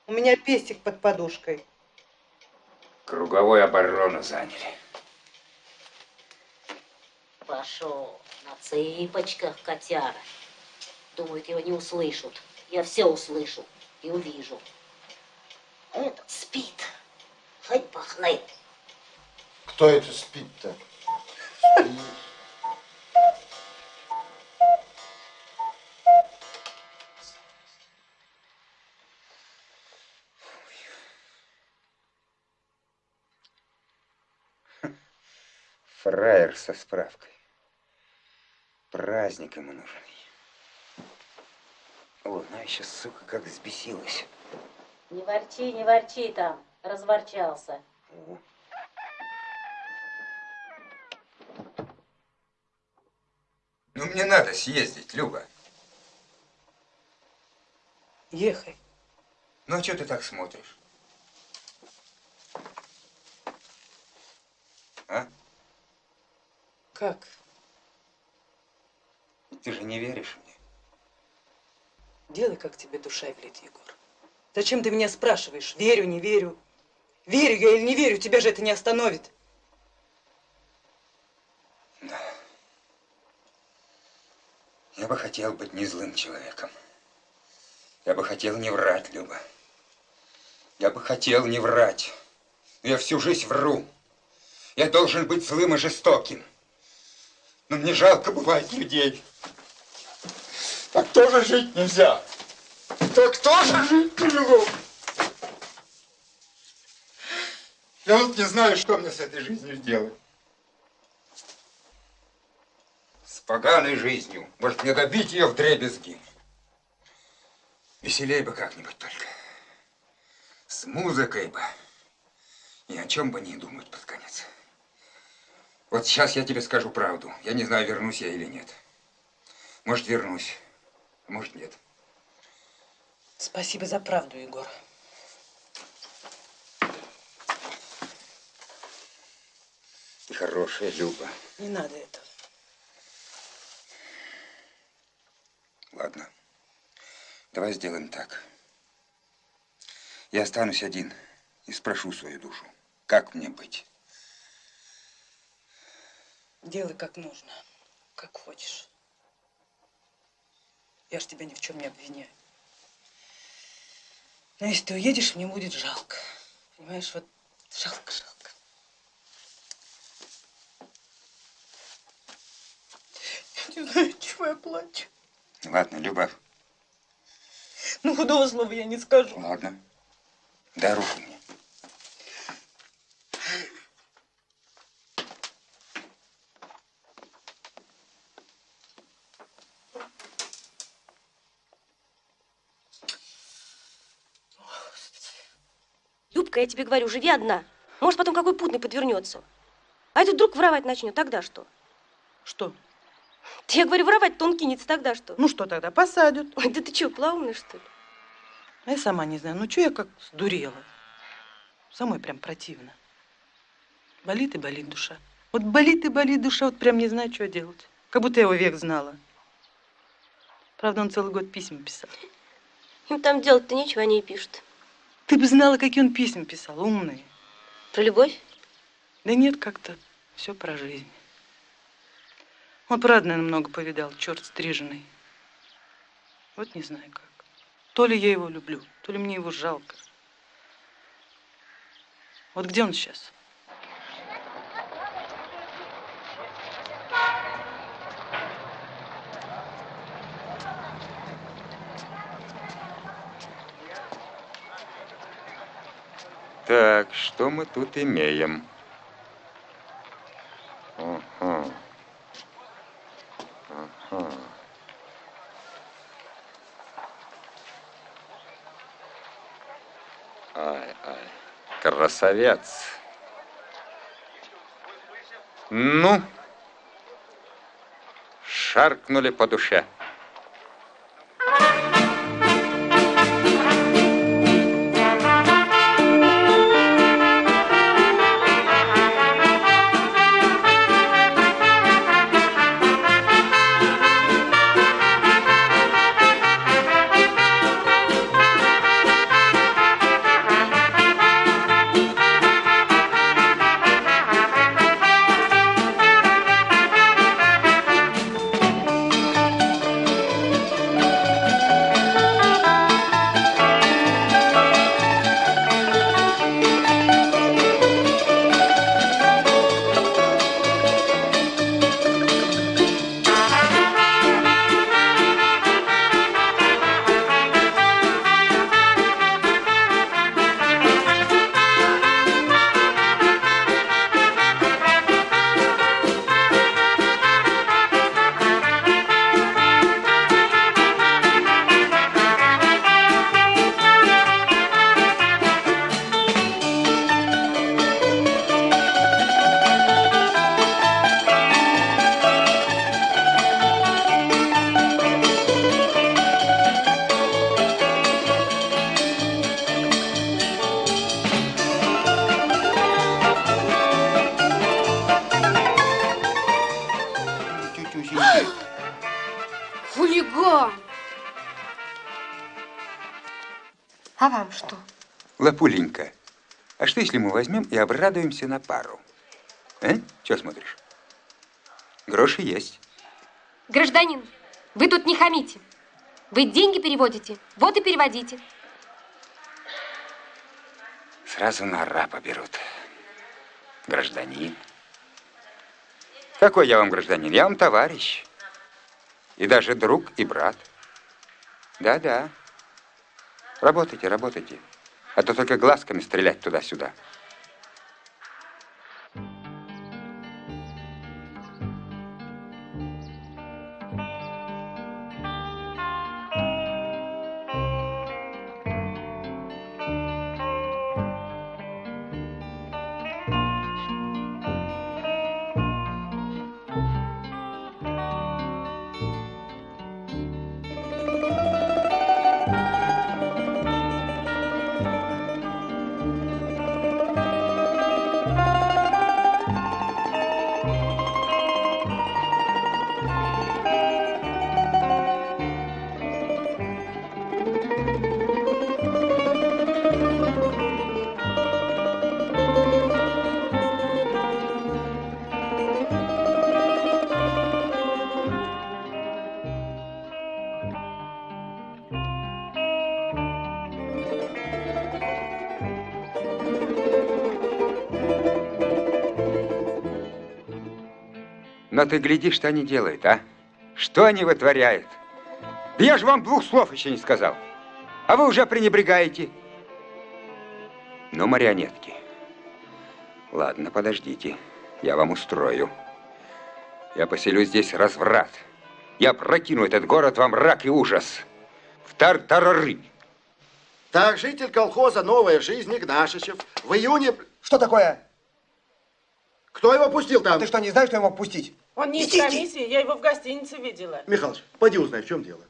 У меня пестик под подушкой. Круговой оборону заняли. Пошел на цыпочках, котяра. Думают, его не услышат. Я все услышу и увижу. Этот спит. Хоть пахнет. Кто это спит-то? Фраер со справкой. Праздник ему нужен. Она еще, сука, как взбесилась. Не ворчи, не ворчи там. Разворчался. Ну, мне надо съездить, Люба. Ехай. Ну, а что ты так смотришь? А? Как? Ты же не веришь мне? Делай, как тебе душа велит, Егор. Зачем ты меня спрашиваешь? Верю, не верю. Верю я или не верю, тебя же это не остановит. Я бы хотел быть не злым человеком. Я бы хотел не врать, Люба. Я бы хотел не врать. Но я всю жизнь вру. Я должен быть злым и жестоким. Но мне жалко бывает людей. Так тоже жить нельзя. Так тоже жить могу. Я вот не знаю, что мне с этой жизнью делать. С поганой жизнью. Может, мне добить ее в дребезги. Веселей бы как-нибудь только. С музыкой бы. Ни о чем бы не думать под конец. Вот сейчас я тебе скажу правду. Я не знаю, вернусь я или нет. Может, вернусь, а может, нет. Спасибо за правду, Егор. Ты хорошая, Люба. Не надо этого. Ладно. Давай сделаем так. Я останусь один и спрошу свою душу, как мне быть. Делай как нужно, как хочешь. Я ж тебя ни в чем не обвиняю. Но если ты уедешь, мне будет жалко. Понимаешь, вот жалко, жалко. Я не знаю, чего я плачу. Ладно, Люба, Ну, худого слова я не скажу. ладно. Дай руку мне. Любка, я тебе говорю, живи одна. Может, потом какой путный подвернется. А этот вдруг воровать начнет, тогда что? Что? Я говорю, воровать-то он кинется, тогда что? Ну что тогда, посадят. Ой, да ты что, плавный, что ли? А я сама не знаю, ну что я как сдурела. Самой прям противно. Болит и болит душа. Вот болит и болит душа, вот прям не знаю, что делать. Как будто я его век знала. Правда, он целый год письма писал. Им там делать-то нечего, они и пишут. Ты бы знала, какие он письма писал, умные. Про любовь? Да нет, как-то все про жизнь. Он, правда, наверное, много повидал, черт стриженный. Вот не знаю как. То ли я его люблю, то ли мне его жалко. Вот где он сейчас? Так, что мы тут имеем? Ага. Ага. Ай, ай, красавец. Ну, шаркнули по душе. Если мы возьмем и обрадуемся на пару? А? Что смотришь? Гроши есть. Гражданин, вы тут не хамите. Вы деньги переводите, вот и переводите. Сразу на рапа берут. Гражданин. Какой я вам гражданин? Я вам товарищ. И даже друг и брат. Да-да. Работайте, работайте. А то только глазками стрелять туда-сюда. Но ты гляди, что они делают, а? Что они вытворяют? Да я же вам двух слов еще не сказал. А вы уже пренебрегаете. Ну, марионетки. Ладно, подождите. Я вам устрою. Я поселю здесь разврат. Я прокину этот город во мрак и ужас. В тартарары. Так, житель колхоза «Новая жизнь» Игнашичев в июне... Что такое? Кто его пустил там? Ты что, не знаешь, кто его пустить? Он не из Иди, иди. комиссии, я его в гостинице видела. Михалыч, поди узнай, в чем дело.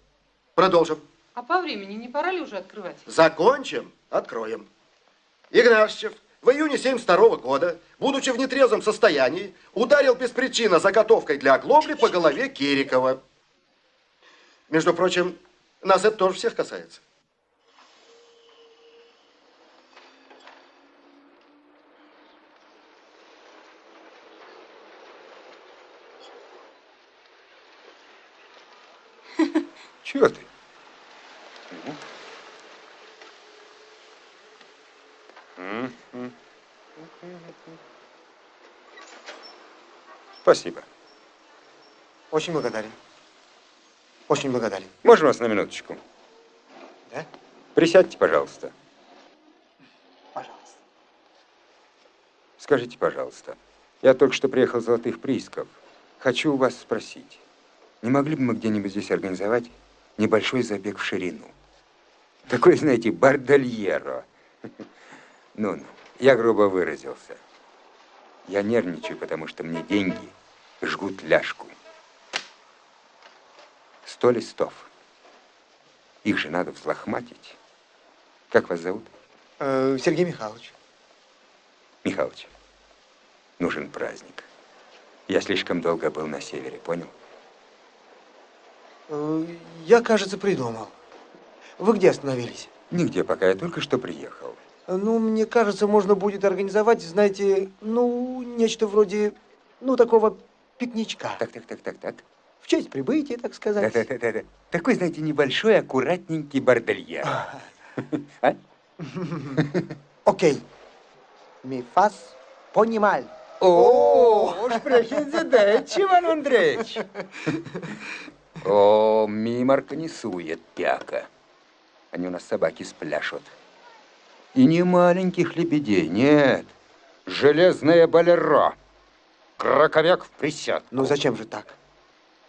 Продолжим. А по времени не пора ли уже открывать? Закончим, откроем. Игнашчев в июне 72 года, будучи в нетрезвом состоянии, ударил без причины заготовкой для оглобли по голове Кирикова. Между прочим, нас это тоже всех касается. Чего ты? Спасибо. Очень благодарен. Очень благодарен. Можно вас на минуточку? Да? Присядьте, пожалуйста. Пожалуйста. Скажите, пожалуйста, я только что приехал из Золотых приисков. Хочу у вас спросить, не могли бы мы где-нибудь здесь организовать небольшой забег в ширину? Такой, знаете, бардальеро. Ну-ну, я грубо выразился. Я нервничаю, потому что мне деньги жгут ляжку. Сто листов. Их же надо взлохматить. Как вас зовут? Э, Сергей Михайлович. Михалыч, нужен праздник. Я слишком долго был на севере, понял? Э, Я, кажется, придумал. Вы где остановились? Нигде пока, я только что приехал. Ну, мне кажется, можно будет организовать, знаете, ну, нечто вроде, ну, такого пикничка. Так, так, так, так, так. В честь прибытия, так сказать. Да-да-да. Такой, знаете, небольшой, аккуратненький бордельер. А? Окей. Ми фас понимал. О, sprechen Sie Deutsch, Иван Андреевич. О, миморка не сует, пяка. Они у нас собаки спляшут. И не маленьких лебедей, нет. Железное болеро. Краковяк в присядку. Ну, зачем же так?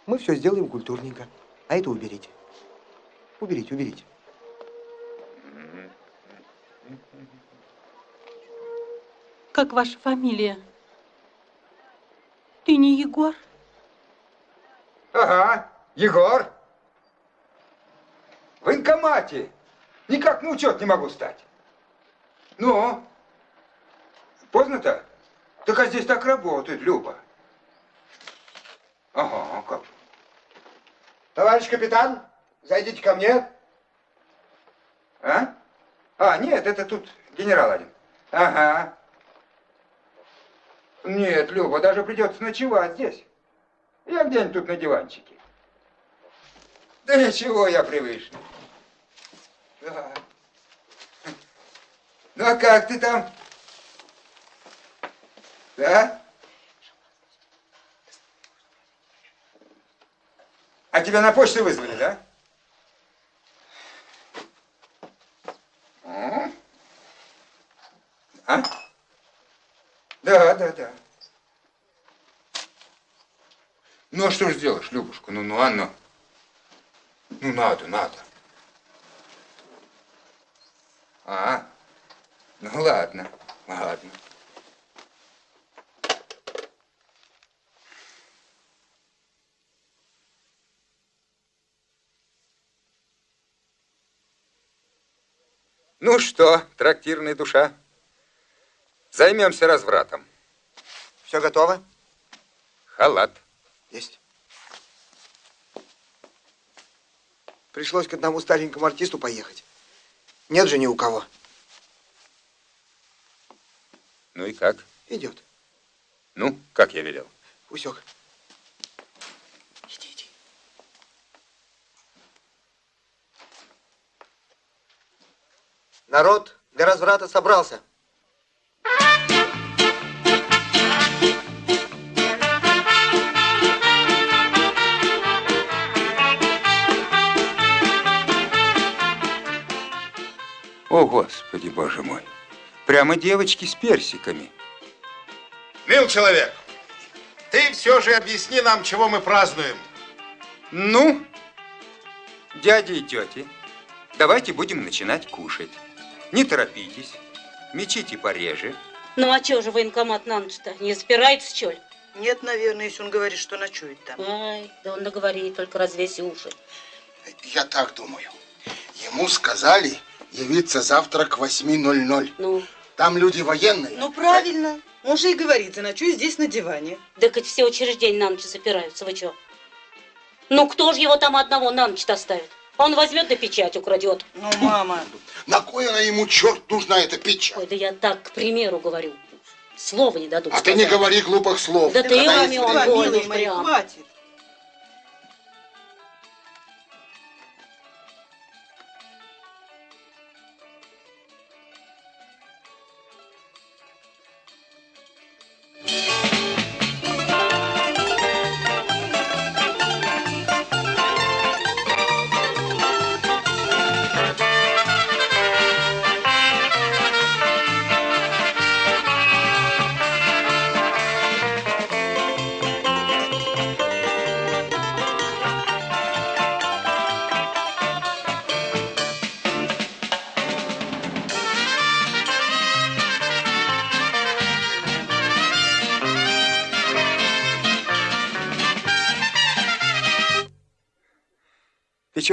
Мы все сделаем культурненько. А это уберите. Уберите, уберите. Как ваша фамилия? Ты не Егор? Ага, Егор. В военкомате. Никак на учет не могу стать. Ну? Поздно-то? Так а здесь так работает, Люба. Ага, как? Товарищ капитан, зайдите ко мне. А? А, нет, это тут генерал один. Ага. Нет, Люба, даже придется ночевать здесь. Я где-нибудь тут на диванчике. Да ничего, я привычный. Да. Ну а как ты там? Да? А тебя на почту вызвали, да? А? Да, да, да. Ну, а что ж сделаешь, Любушка? Ну, ну, а ну. Надо, надо. А, ну, ладно, ладно. Ну что, трактирная душа, займемся развратом. Все готово? Халат. Есть. Пришлось к одному старенькому артисту поехать. Нет же ни у кого. Ну и как? Идет. Ну, как я велел? Усек. Народ для разврата собрался. О, Господи, Боже мой. Прямо девочки с персиками. Мил человек, ты все же объясни нам, чего мы празднуем. Ну, дяди и тети, давайте будем начинать кушать. Не торопитесь, мечите пореже, Ну а чё же военкомат на ночь-то? Не запирается, что ли? Нет, наверное, если он говорит, что ночует там. Ай, да он наговорит, только развесь уши. Я так думаю. Ему сказали явиться завтра к 8.00. Ну? Там люди военные. Ну, правильно. Он же и говорит, заночую здесь на диване. Так ведь все учреждения на ночь запираются, вы чё? Ну кто же его там одного на ночь оставит? Он возьмет да печать украдет. Ну, мама. На кой она ему, черт, нужна эта печать? Ой, да я так, к примеру, говорю. Слова не дадут А ты не сказать. говори глупых слов. Да ты, Когда маме, есть он время. больно прям. хватит.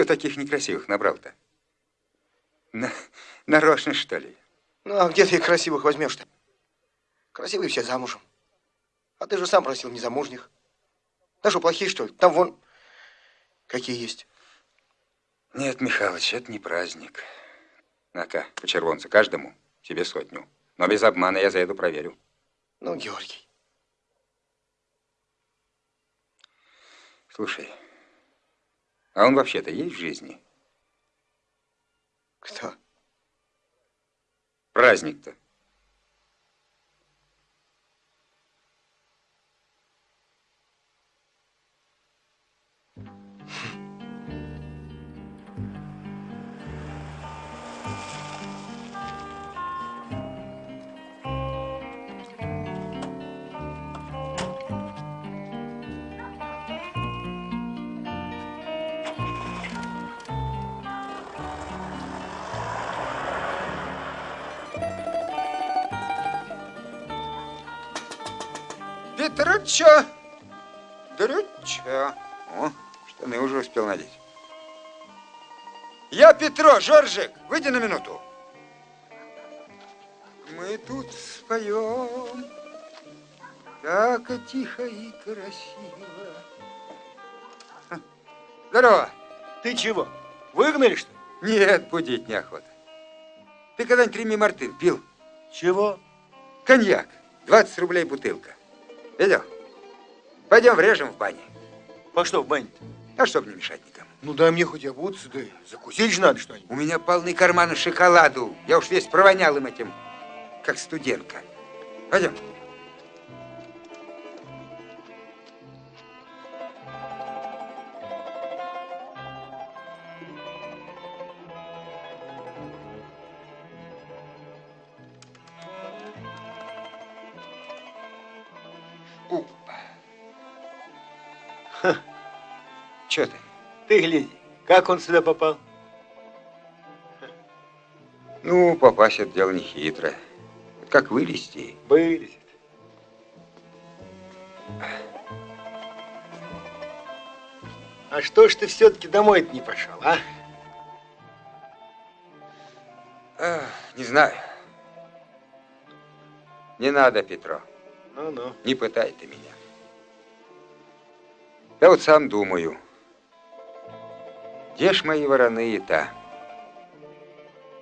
Таких некрасивых набрал-то? На- нарочно, что ли? Ну, а где ты их красивых возьмешь-то? Красивые все замужем. А ты же сам просил незамужних. Да что, плохие, что ли? Там вон какие есть. Нет, Михалыч, это не праздник. На-ка, по червонцу каждому, себе сотню. Но без обмана я заеду проверю. Ну, Георгий. Слушай, а он вообще-то есть в жизни? Кто? Праздник-то. Петруча! Дрюча. О, штаны уже успел надеть. Я Петро, Жоржик, выйди на минуту. Мы тут споем, так тихо и красиво. Здорово. Ты чего, выгнали, что ли? Нет, будить неохота. Ты когда-нибудь Реми Мартын пил? Чего? Коньяк. 20 рублей бутылка. Видел? Пойдем врежем в бане. По что в бане А чтоб не мешать никому. Ну, дай мне хоть обуться, да закусить же надо что-нибудь. У меня полный карманы шоколаду. Я уж весь провонял им этим, как студентка. Пойдем. Ты? Гляди, как он сюда попал? Ну, попасть это дело не хитрое. Как вылезти? Вылезет. А что ж ты все-таки домой не пошел, а? Ах, не знаю. Не надо, Петро. Ну-ну. Не пытай ты меня. Я вот сам думаю. Где ж мои вороные-то?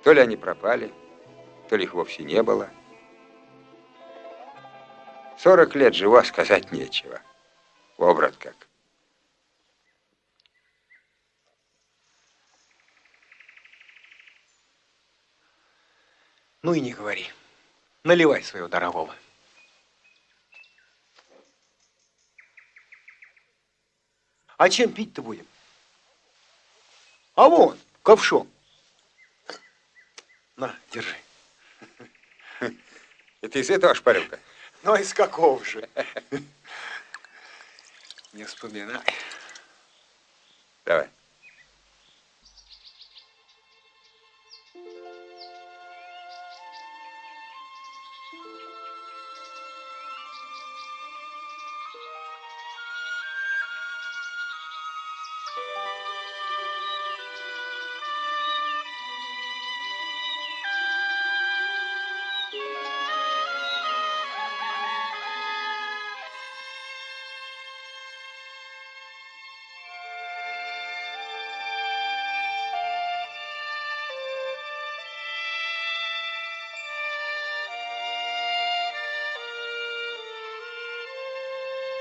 То ли они пропали, то ли их вовсе не было. Сорок лет живу, а сказать нечего. Обрат как. Ну и не говори. Наливай своего дорогого. А чем пить-то будем? А вон, ковшом. На, держи. Это из этого шпарилка? Ну, а из какого же? Не вспоминай. Давай.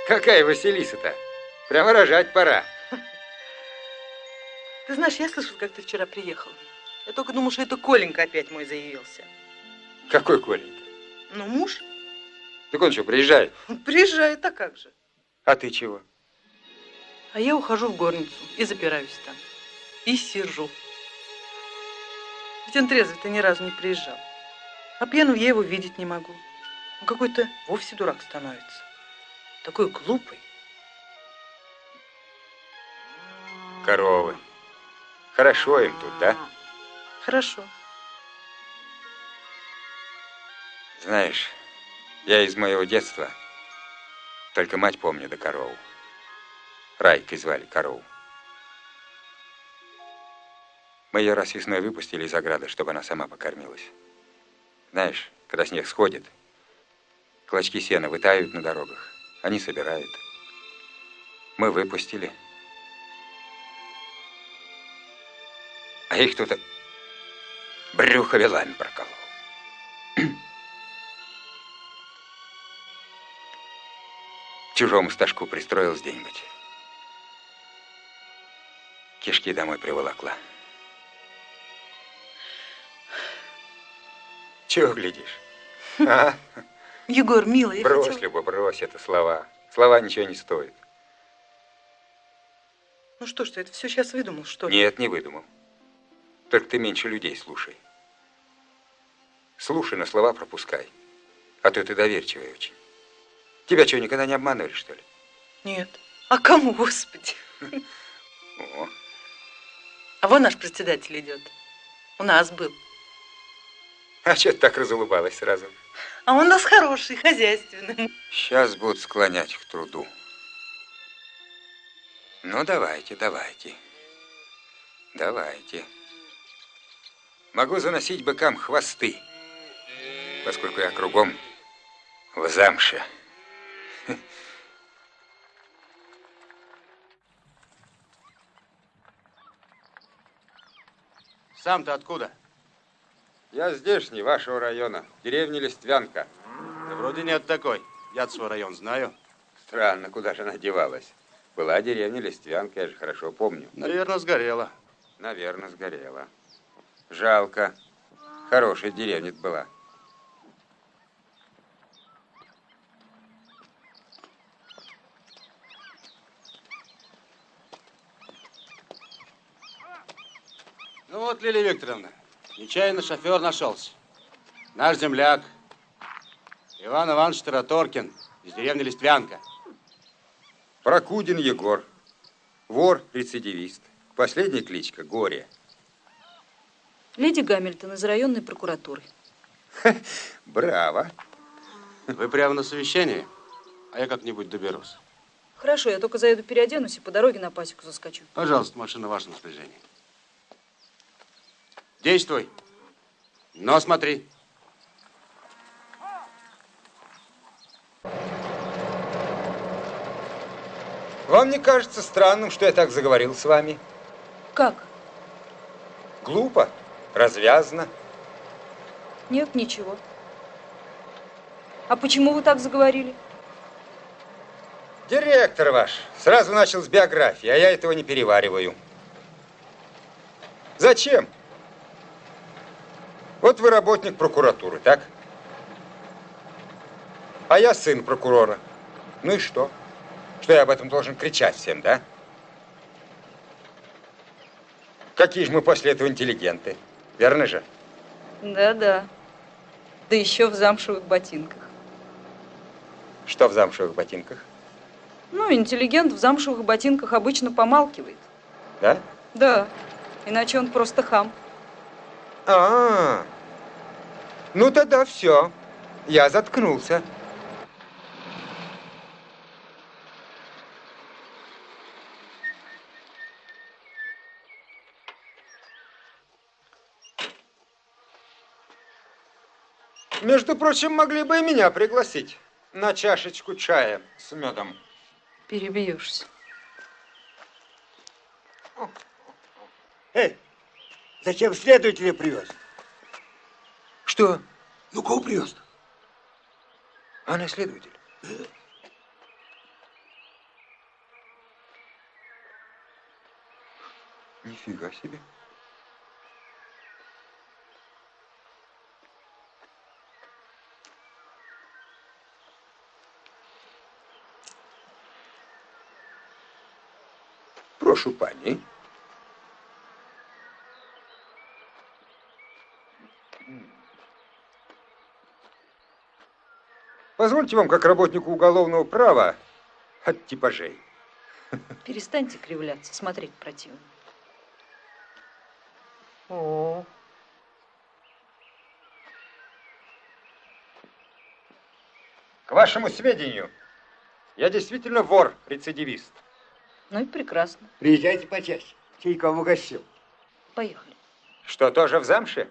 Какая Василиса-то? Прямо рожать пора. Ты знаешь, я слышал, как ты вчера приехал. Я только думал, что это Коленька опять мой заявился. Какой Коленька? Ну, муж. Так он что, приезжает? Приезжает, а как же? А ты чего? А я ухожу в горницу и запираюсь там. И сижу. Ведь он трезвый-то ни разу не приезжал. А пьяным я его видеть не могу. Он какой-то вовсе дурак становится. Такой глупый. Коровы. Хорошо им тут, да? Хорошо. Знаешь, я из моего детства только мать помню да корову. Райкой звали корову. Мы ее раз весной выпустили из ограды, чтобы она сама покормилась. Знаешь, когда снег сходит, клочки сена вытают на дорогах, они собирают. Мы выпустили. А их кто-то брюхо вилами проколол. Чужому стажку пристроилась где-нибудь. Кишки домой приволокла. Чего глядишь? А? Егор, милый, я Брось, хотела- Люба, брось это слова. Слова ничего не стоят. Ну что ж ты, это все сейчас выдумал, что ли? Нет, не выдумал. Только ты меньше людей слушай. Слушай, на слова пропускай. А то ты доверчивый очень. Тебя что, никогда не обманывали, что ли? Нет. А кому, господи? О, А вон наш председатель идет. У нас был. а что ты так разулыбалась сразу? А он у нас хороший, хозяйственный. Сейчас будут склонять к труду. Ну, давайте, давайте. Давайте. Могу заносить быкам хвосты, поскольку я кругом в замше. Сам-то откуда? Я здешний, вашего района, деревня Листвянка. Да вроде нет такой. Я свой район знаю. Странно, куда же она девалась. Была деревня Листвянка, я же хорошо помню. Наверное, сгорела. Наверное, сгорела. Жалко. Хорошая деревня была. Ну вот, Лилия Викторовна, нечаянно шофер нашелся. Наш земляк. Иван Иванович Тараторкин из деревни Листвянка. Прокудин Егор. Вор, рецидивист. Последняя кличка Горе. Леди Гамильтон из районной прокуратуры. Браво. Вы прямо на совещании, а я как-нибудь доберусь. Хорошо, я только заеду переоденусь и по дороге на пасеку заскочу. Пожалуйста, машина в вашем распоряжении. Действуй. Но смотри. Вам не кажется странным, что я так заговорил с вами? Как? Глупо, развязно. Нет, ничего. А почему вы так заговорили? Директор ваш сразу начал с биографии, а я этого не перевариваю. Зачем? Вот вы работник прокуратуры, так? А я сын прокурора. Ну и что? Что я об этом должен кричать всем, да? Какие же мы после этого интеллигенты, верно же? Да-да. Да еще в замшевых ботинках. Что в замшевых ботинках, Ну, интеллигент в замшевых ботинках обычно помалкивает. да? Да, иначе он просто хам. А, -а, а, ну тогда все. Я заткнулся. Между прочим, могли бы и меня пригласить на чашечку чая с медом. Перебьешься. Эй, Зачем следователя привез? Что? Ну, кого привез -то? Она следователь. Нифига себе. Прошу, пани. Позвольте вам, как работнику уголовного права, от типажей. Перестаньте кривляться, смотреть противно. О. К вашему сведению, я действительно вор-рецидивист. Ну и прекрасно. Приезжайте почаще. Чайком угостил. Поехали. Что, тоже в замше?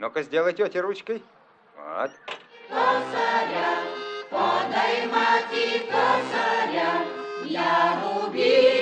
Ну-ка, сделай тете ручкой. Вот. Косаря, подай мати косаря, я рубить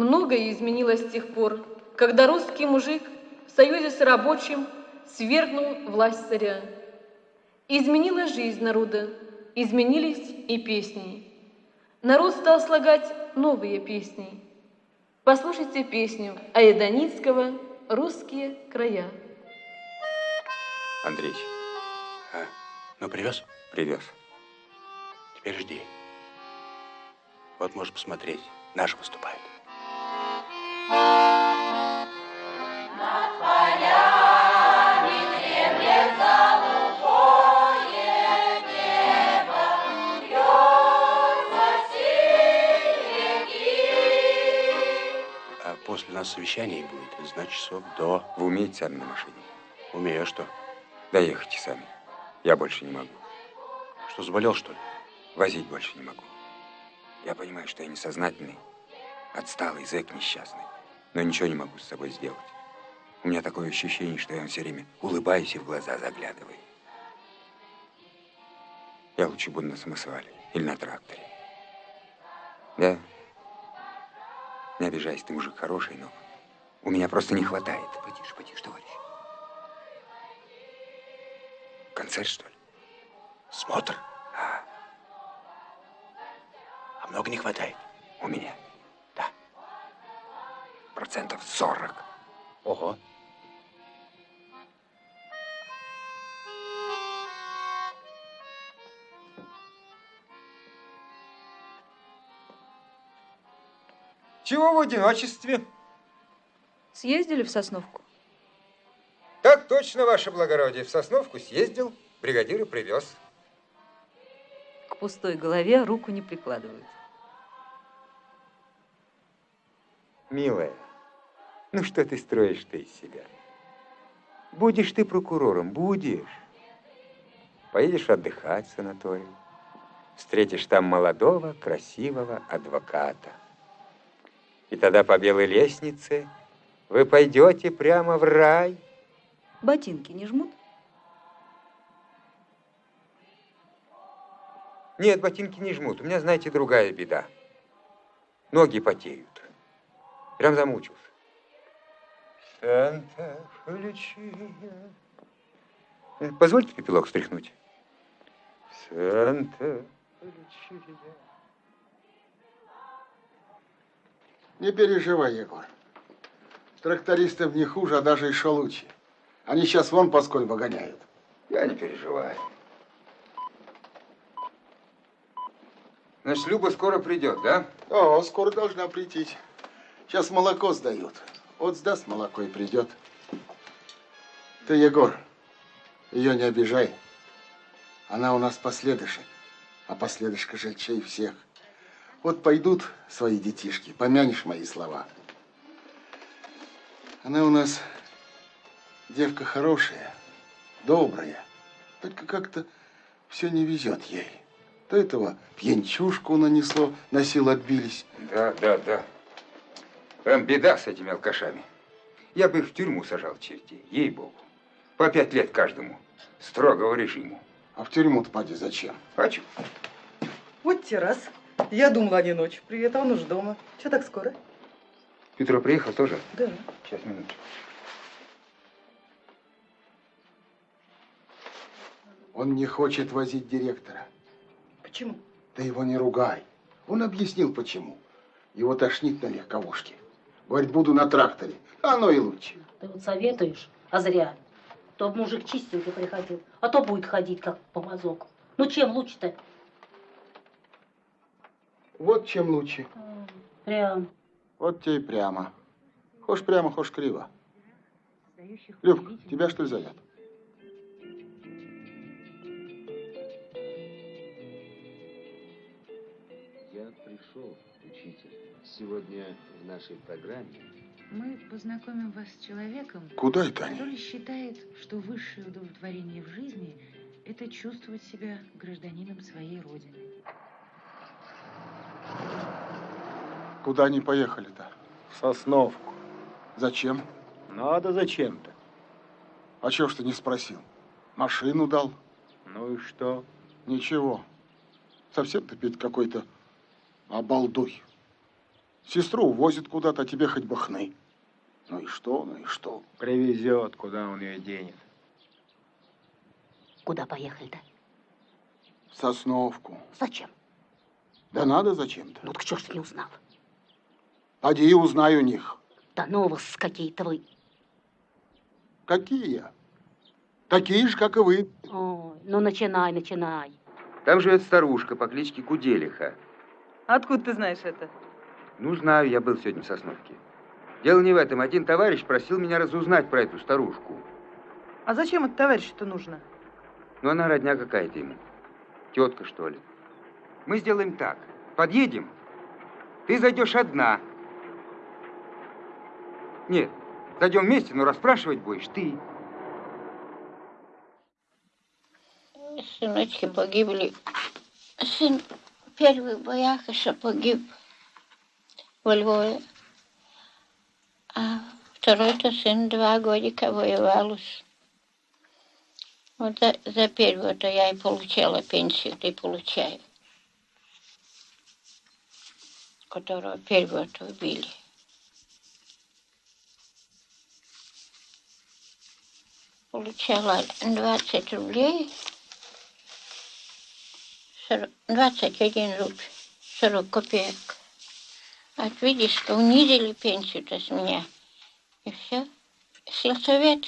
Многое изменилось с тех пор, когда русский мужик в союзе с рабочим свергнул власть царя. Изменилась жизнь народа, изменились и песни. Народ стал слагать новые песни. Послушайте песню Аэдоницкого «Русские края». Андреич, А, ну привез? привез. Теперь жди. Вот можешь посмотреть. Наш выступает. После нас совещание будет, значит, часов до... Вы умеете сами на машине? Умею, а что? Доехайте сами. Я больше не могу. Что, заболел, что ли? Возить больше не могу. Я понимаю, что я несознательный, отсталый зэк несчастный, но ничего не могу с собой сделать. У меня такое ощущение, что я вам все время улыбаюсь и в глаза заглядываю. Я лучше буду на самосвале или на тракторе. Да? Не обижайся, ты мужик хороший, но у меня просто не хватает. Потише, потише, товарищ. Концерт, что ли? Смотр. А много не хватает? У меня. Да. Процентов 40. Ого. Чего в одиночестве? Съездили в Сосновку? Так точно, ваше благородие. В Сосновку съездил, бригадира привез. К пустой голове руку не прикладывают. Милая, ну что ты строишь-то из себя? Будешь ты прокурором, будешь. Поедешь отдыхать в санаторий. Встретишь там молодого, красивого адвоката. И тогда по белой лестнице вы пойдете прямо в рай. Ботинки не жмут? Нет, ботинки не жмут. У меня, знаете, другая беда. Ноги потеют. Прям замучился. Санта Позвольте пепелок стряхнуть. Санта Не переживай, Егор. Трактористов не хуже, а даже еще лучше. Они сейчас вон по сколь гоняют. Я не переживаю. Значит, Люба скоро придет, да? О, скоро должна прийти. Сейчас молоко сдают. Вот сдаст молоко и придет. Ты, Егор, ее не обижай. Она у нас последышек, а последышка жильчей всех. Вот пойдут свои детишки, помянешь мои слова. Она у нас девка хорошая, добрая. Только как-то все не везет ей. То этого пьянчушку нанесло, на силу отбились. Да, да, да. Прям беда с этими алкашами. Я бы их в тюрьму сажал, чертей, ей-богу. По пять лет каждому. Строгого режиму. А в тюрьму-то поди зачем? Хочу. Вот те раз. Я думала, они ночью. Привет, а он уж дома. Че так скоро? Петро приехал тоже? Да. Сейчас, минуточку. Он не хочет возить директора. Почему? Ты его не ругай. Он объяснил, почему. Его тошнит на легковушке. Говорит, буду на тракторе. Оно и лучше. Ты вот советуешь, а зря. То мужик чистенький приходил, а то будет ходить как помазок. Ну чем лучше-то? Вот чем лучше. Прям. Вот тебе и прямо. Хошь прямо, хошь криво. Любка, тебя что ли зовет? Я пришел, учитель. Сегодня в нашей программе Мы познакомим вас с человеком, Куда это они? который считает, что высшее удовлетворение в жизни – это чувствовать себя гражданином своей родины. Куда они поехали-то? В Сосновку. Зачем? Надо зачем-то. А чего ж ты не спросил? Машину дал? Ну и что? Ничего. Совсем ты, Петь, какой-то обалдуй. Сестру увозит куда-то, а тебе хоть бы хны. Ну и что, ну и что? Привезет, куда он ее денет. Куда поехали-то? В Сосновку. Зачем? Да надо зачем-то. Ну так чё ж ты не узнал? Поди и узнай у них. Да ну вас какие-то вы. Какие? Такие же, как и вы. Ой, ну начинай, начинай. Там живет старушка по кличке Куделиха. Откуда ты знаешь это? Ну, знаю, я был сегодня в Сосновке. Дело не в этом. Один товарищ просил меня разузнать про эту старушку. А зачем это товарищу-то нужно? Ну, она родня какая-то ему. Тетка, что ли. Мы сделаем так. Подъедем. Ты зайдешь одна. Нет, зайдем вместе, но расспрашивать будешь ты. Сыночки погибли. Сын первый боях еще погиб во Львове. А второй-то сын два годика воевал. Вот за, за первого-то я и получала пенсию, ты получаю. Которого первого-то убили. Получала 20 рублей 40 21 рубль 40 копеек. Вот видишь, что унизили пенсию-то с меня. И все. Сельсовет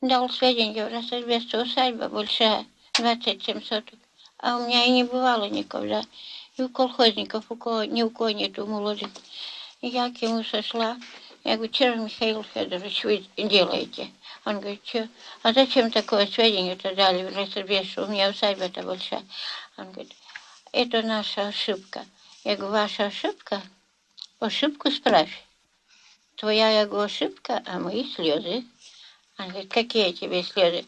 дал сведения, в Рассельбесте усадьба большая, 27 соток. А у меня и не бывало никогда. И у колхозников, у кого, ни у кого нету молодых. Я к ему сошла. Я говорю, что же, Михаил Федорович, вы делаете? Он говорит, что? А зачем такое сведение-то дали в Рассельбесте? У меня усадьба-то большая. Он говорит, это наша ошибка. Я говорю, ваша ошибка? Ошибку справь. Твоя, я говорю, ошибка, а мои слезы. Он говорит, какие тебе слезы?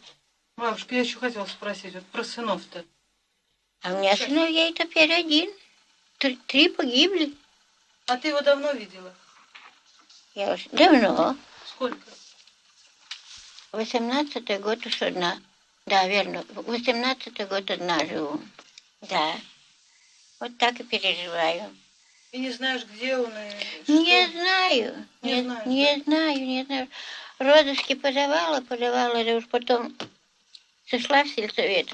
Бабушка, я еще хотела спросить вот про сынов-то. А у меня сыновей теперь один. Три, три погибли. А ты его давно видела? Я уж давно. Сколько? Восемнадцатый год уж одна. Да, верно. Восемнадцатый год одна живу. Да. Вот так и переживаю. И не знаешь, где он и Не что? знаю. Не Не, знаешь, не знаю, не знаю. Розыски подавала, подавала, да уж потом сошла в сельсовет.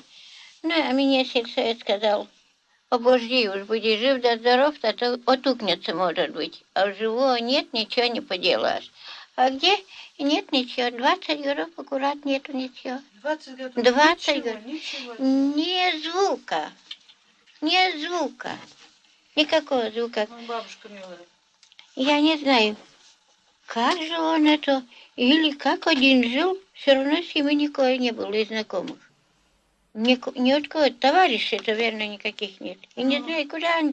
Ну, а мне сельсовет сказал, обожди, уж будешь жив да здоров, а то отукнется, может быть. А у живого нет, ничего не поделаешь. А где? Нет ничего. 20 горов аккурат нету ничего. 20 годов? 20 Ничего, ничего. Ни звука. Ни звука. Никакого звука. Ой, бабушка милая. Я не знаю, как же он это, или как один жил, все равно с ним никого не было из знакомых. Ни, ни от кого, товарищей, это верно, никаких нет. И не знаю, куда они.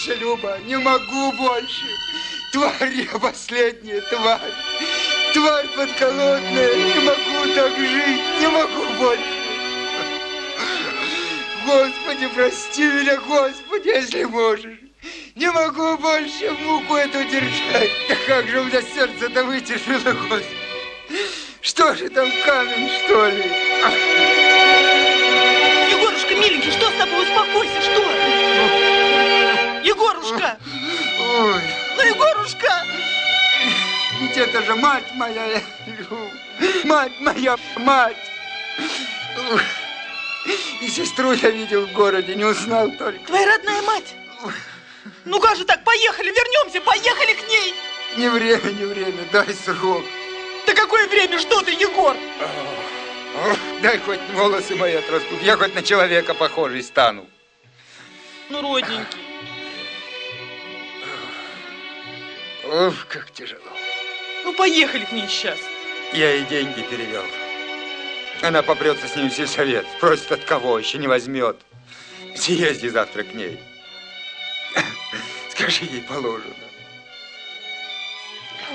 Больше, Люба, не могу больше. Тварь я последняя, тварь. Тварь подколодная, не могу так жить, не могу больше. Господи, прости меня, Господи, если можешь. Не могу больше муку эту держать. Да как же у меня сердце-то вытерпело, Господи. Что же там, камень, что ли? Егорушка, миленький, что с тобой? Успокойся, что? Егорушка! Ой, Ну, Егорушка! ведь это же мать моя, мать моя, мать. И сестру я видел в городе, не узнал только. Твоя родная мать! Ну как же так? Поехали, вернемся, поехали к ней! Не время, не время, дай срок. Да какое время, что ты, Егор? Дай хоть волосы мои отрастут, я хоть на человека похожий стану. Ну, родненький. Ох, как тяжело. Ну, поехали к ней сейчас. Я ей деньги перевел. Она попрется с ним в сельсовет. Просит от кого, еще не возьмет. Съезди завтра к ней. Скажи ей положено.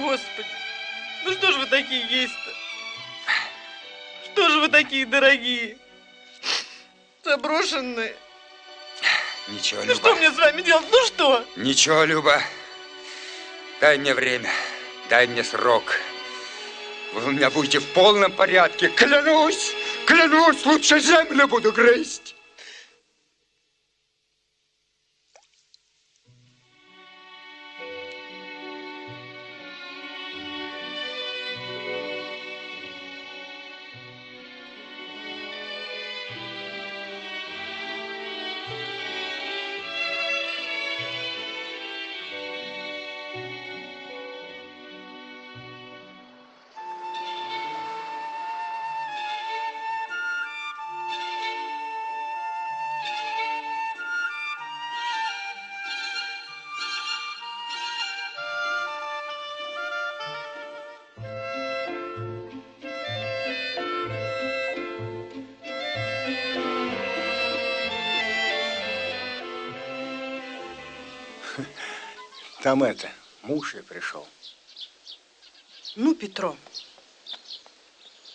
Господи, ну что же вы такие есть-то? Что же вы такие дорогие? Заброшенные. Ничего, Ну Люба. что мне с вами делать? Ну что? Ничего, Люба. Дай мне время. Дай мне срок. Вы у меня будете в полном порядке. Клянусь, клянусь, лучше землю буду грызть. Там это, муж и пришел. Ну, Петро,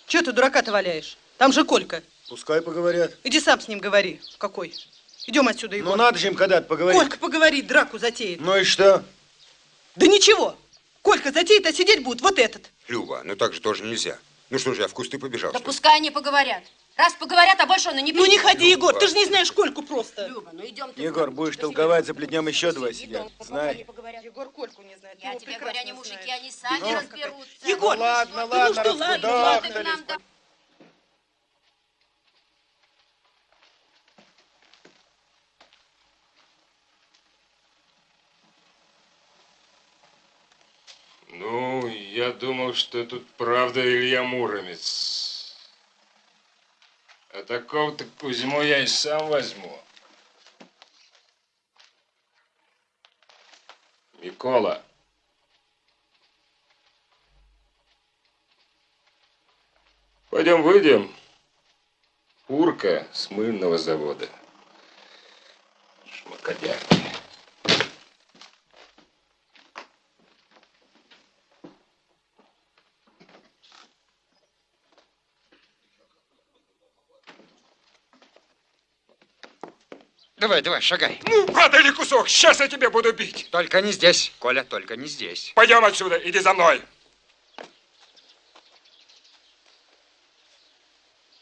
что ты дурака-то валяешь? Там же Колька. Пускай поговорят. Иди сам с ним говори. Какой? Идем отсюда, Егор. Ну надо же им когда-то поговорить. Колька поговорит, драку затеет. Ну и что? Да ничего. Колька затеет, а сидеть будет вот этот. Люба, ну так же тоже нельзя. Ну что же, я в кусты побежал. Да пускай они поговорят. Раз поговорят, а больше он и не Ну не придет. ходи, Егор, ты же не знаешь Кольку просто. Люба, ну идем ты. Егор, будешь толковать, заплетнем еще два сидят. Знай. Егор Кольку не знает. Я тебе говорю, они мужики, они сами Ну. разберутся. Егор, Ну ладно, ну ладно, что, ладно, нам да- Ну, я думал, что тут правда Илья Муромец. А такого-то Кузьму я и сам возьму. Микола. Пойдем выйдем. Урка с мыльного завода. Шмакодяки. Давай, давай, шагай. Ну, или кусок, сейчас я тебе буду бить. Только не здесь, Коля, только не здесь. Пойдем отсюда, иди за мной.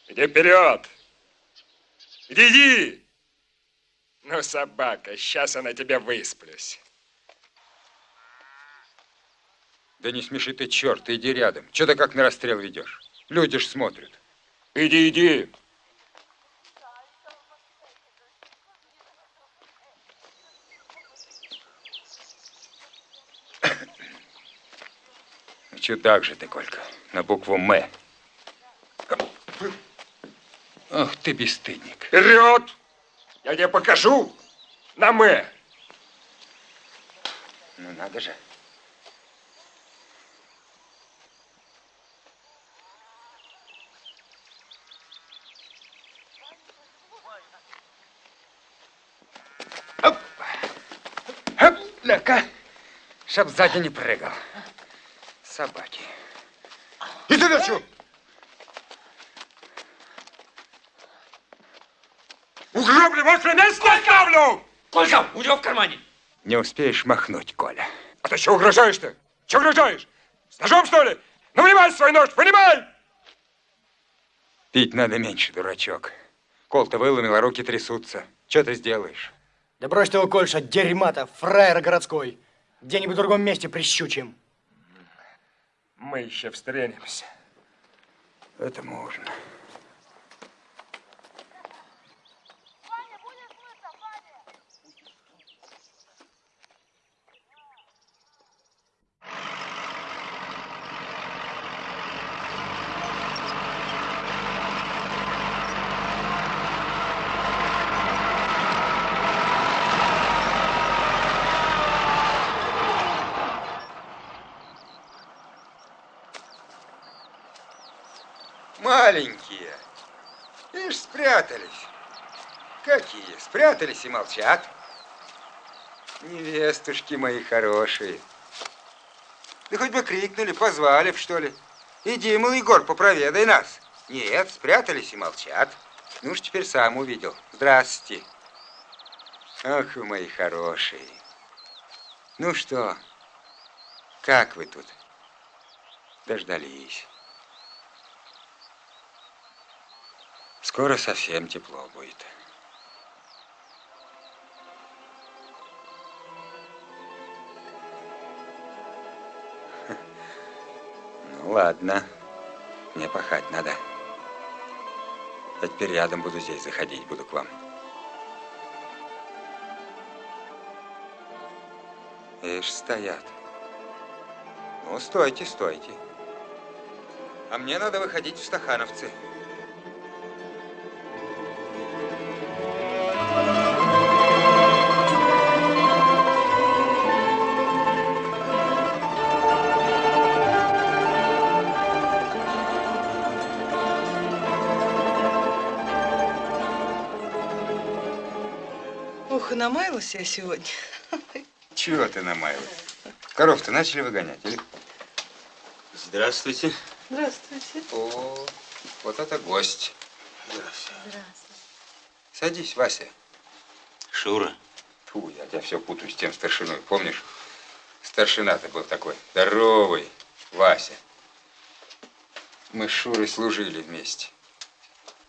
Иди вперед. Иди, иди. Ну, собака, сейчас я на тебя высплюсь. Да не смеши ты, черт, иди рядом. Че ты как на расстрел ведешь? Люди ж смотрят. Иди, иди. Чудак же ты, Колька, на букву «М». Ох ты, бесстыдник. Вперед! Я тебе покажу на «М». Ну, надо же. Сопляка, чтоб сзади не прыгал. Собаки. И задачу! Угробли ваши место оставлю! Колька, у него в кармане. Не успеешь махнуть, Коля. А ты что угрожаешь-то? Че угрожаешь? С ножом, что ли? Ну, вынимай свой нож, вынимай! Пить надо меньше, дурачок. Кол-то выломил, а руки трясутся. Что ты сделаешь? Да брось ты его, Кольша, дерьма-то, фраер городской. Где-нибудь в другом месте прищучим. Мы еще встретимся. Это можно. Маленькие. Ишь, спрятались. Какие? Спрятались и молчат. Невестушки мои хорошие. Да хоть бы крикнули, позвали б, что ли. Иди, мол, Егор, попроведай нас. Нет, спрятались и молчат. Ну уж теперь сам увидел. Здравствуйте. Ах, вы мои хорошие. Ну что, как вы тут? Дождались. Скоро совсем тепло будет. Ладно. Мне пахать надо. Я теперь рядом буду здесь заходить, буду к вам. Ишь, стоят. Ну, стойте, стойте. А мне надо выходить в Стахановцы. Намаялась я сегодня. Чего ты намаялась? Коров-то начали выгонять, или? Здравствуйте. Здравствуйте. О, вот это гость. Здравствуйте. Садись, Вася. Шура. Фу, я тебя все путаю с тем старшиной. Помнишь? Старшина-то был такой. Здоровый. Вася. Мы с Шурой служили вместе.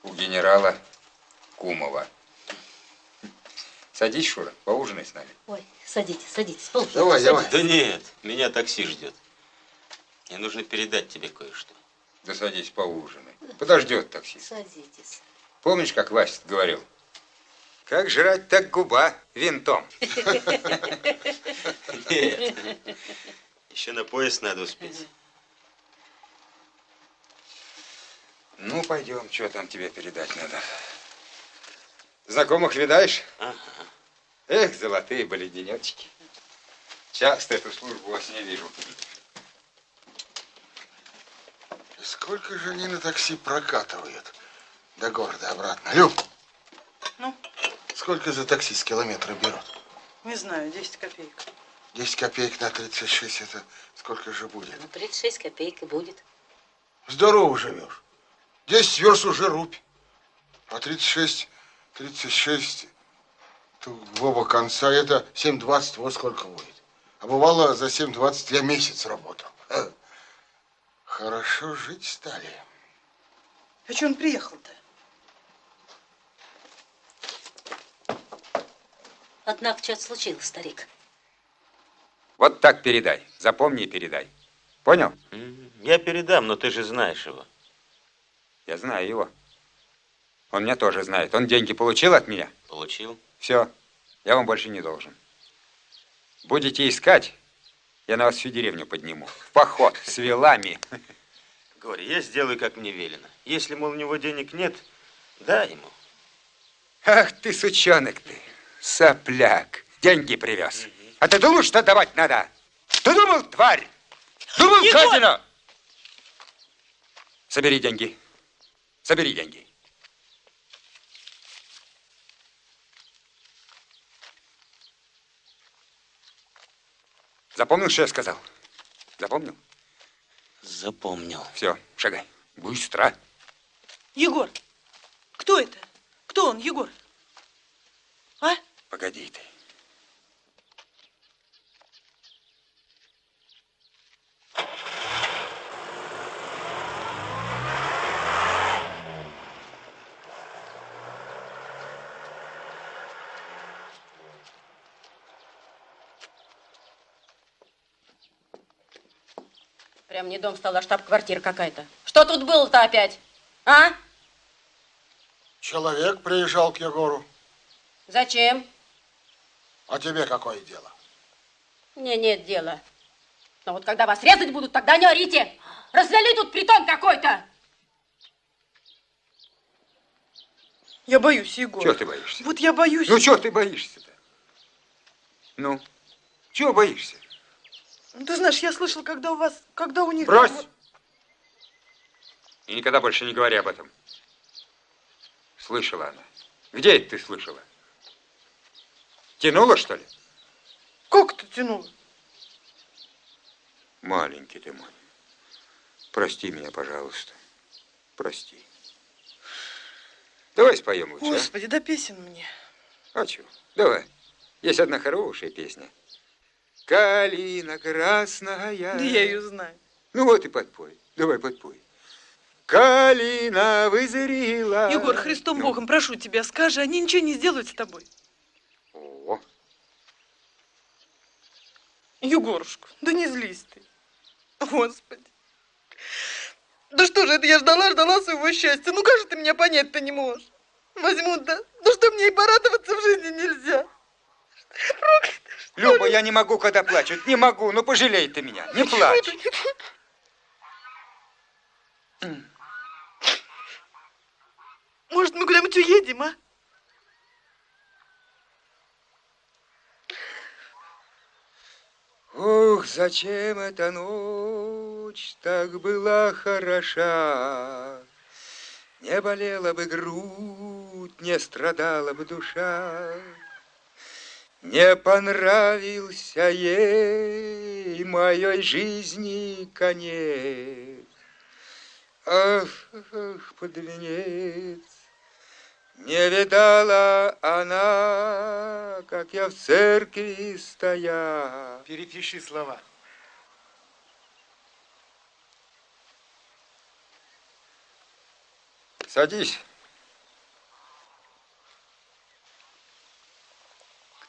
У генерала Кумова. Садись, Шура, поужинай с нами. Ой, садитесь, садитесь. Полки, Давай, давай. Да нет, меня такси ждет. Мне нужно передать тебе кое-что. Да садись, поужинай. Подождет такси. Садитесь. Помнишь, как Вася говорил? Как жрать, так губа винтом. Нет. Еще на поезд надо успеть. Ну, пойдем, что там тебе передать надо. Знакомых видаешь? Ага. Эх, золотые были денечки. Часто эту службу вас не вижу. Сколько же они на такси прокатывают до города обратно? Люб, Ну, сколько за такси с километра берут? не знаю, 10 копеек. 10 копеек на 36, это сколько же будет? Ну, 36 копеек и будет. Здорово живешь. 10 верст уже рубь. А 36, 36, то в оба конца это 7,20, вот сколько будет. А бывало за 7,20 я месяц работал. Хорошо жить стали. А что он приехал-то? Однако что-то случилось, старик. Вот так передай. Запомни и передай. Понял? Я передам, но ты же знаешь его. Я знаю его. Он меня тоже знает. Он деньги получил от меня? Получил. Все. Я вам больше не должен. Будете искать, я на вас всю деревню подниму. В поход с вилами. Говори, я сделаю, как мне велено. Если, мол, у него денег нет, дай ему. Ах ты, сучонок ты, сопляк. Деньги привез. А ты думал, что давать надо? Ты думал, тварь? Думал, Егор! казино? Собери деньги. Собери деньги. Запомнил, что я сказал? Запомнил? Запомнил. Все, шагай. Быстро. Егор, кто это? Кто он, Егор? А? Погоди ты. Не дом стал, а штаб-квартира какая-то. Что тут было-то опять? А? Человек приезжал к Егору. Зачем? А тебе какое дело? Мне нет дела. Но вот когда вас резать будут, тогда не орите. Развели тут притон какой-то. Я боюсь, Егор. Чего ты боишься? Вот я боюсь. Ну, чего ты боишься-то? Ну, чего боишься? Ну, Ты знаешь, я слышал, когда у вас, когда у них... Брось! И никогда больше не говори об этом. Слышала она. Где это ты слышала? Тянула, что ли? Как ты тянула? Маленький ты мой. Прости меня, пожалуйста. Прости. Давай споем лучше, а? Господи, да песен мне. А чего? Давай. Есть одна хорошая песня. Калина красная. Да я ее знаю. Ну вот и подпой. Давай подпой. Калина вызрела. Егор, Христом Ну. Богом, прошу тебя, скажи, они ничего не сделают с тобой. О, Егорушка, да не злись ты. Господи. Да что же это, я ждала, ждала своего счастья. Ну как же ты меня понять-то не можешь? Возьмут, да? Ну что мне и порадоваться в жизни нельзя. Люба, я не могу, когда плачут. Не могу. Ну пожалей ты меня. Не плачь. Может, мы куда-нибудь уедем, а? Ух, зачем эта ночь так была хороша? Не болела бы грудь, не страдала бы душа. Не понравился ей моей жизни конец. Ах, ах, под венец. Не видала она, как я в церкви стоял. Перепиши слова. Садись.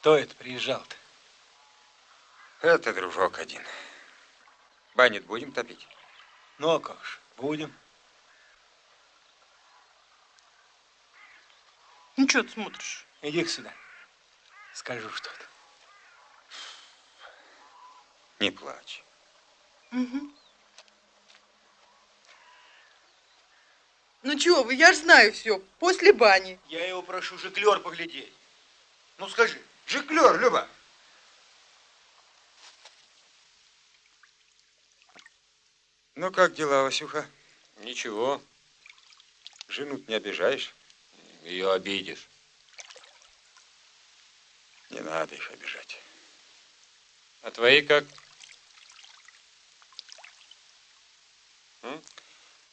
Кто это приезжал-то? Это дружок один. Банит будем топить? Ну, а как ж, будем. Ну что ты смотришь? иди сюда. Скажу что-то. Не плачь. Угу. Ну чего вы, я ж знаю все. После бани. Я его прошу жиклер поглядеть. Ну скажи. Жиклер, Люба. Ну, как дела, Васюха? Ничего. жену не обижаешь? Ее обидишь. Не надо их обижать. А твои как?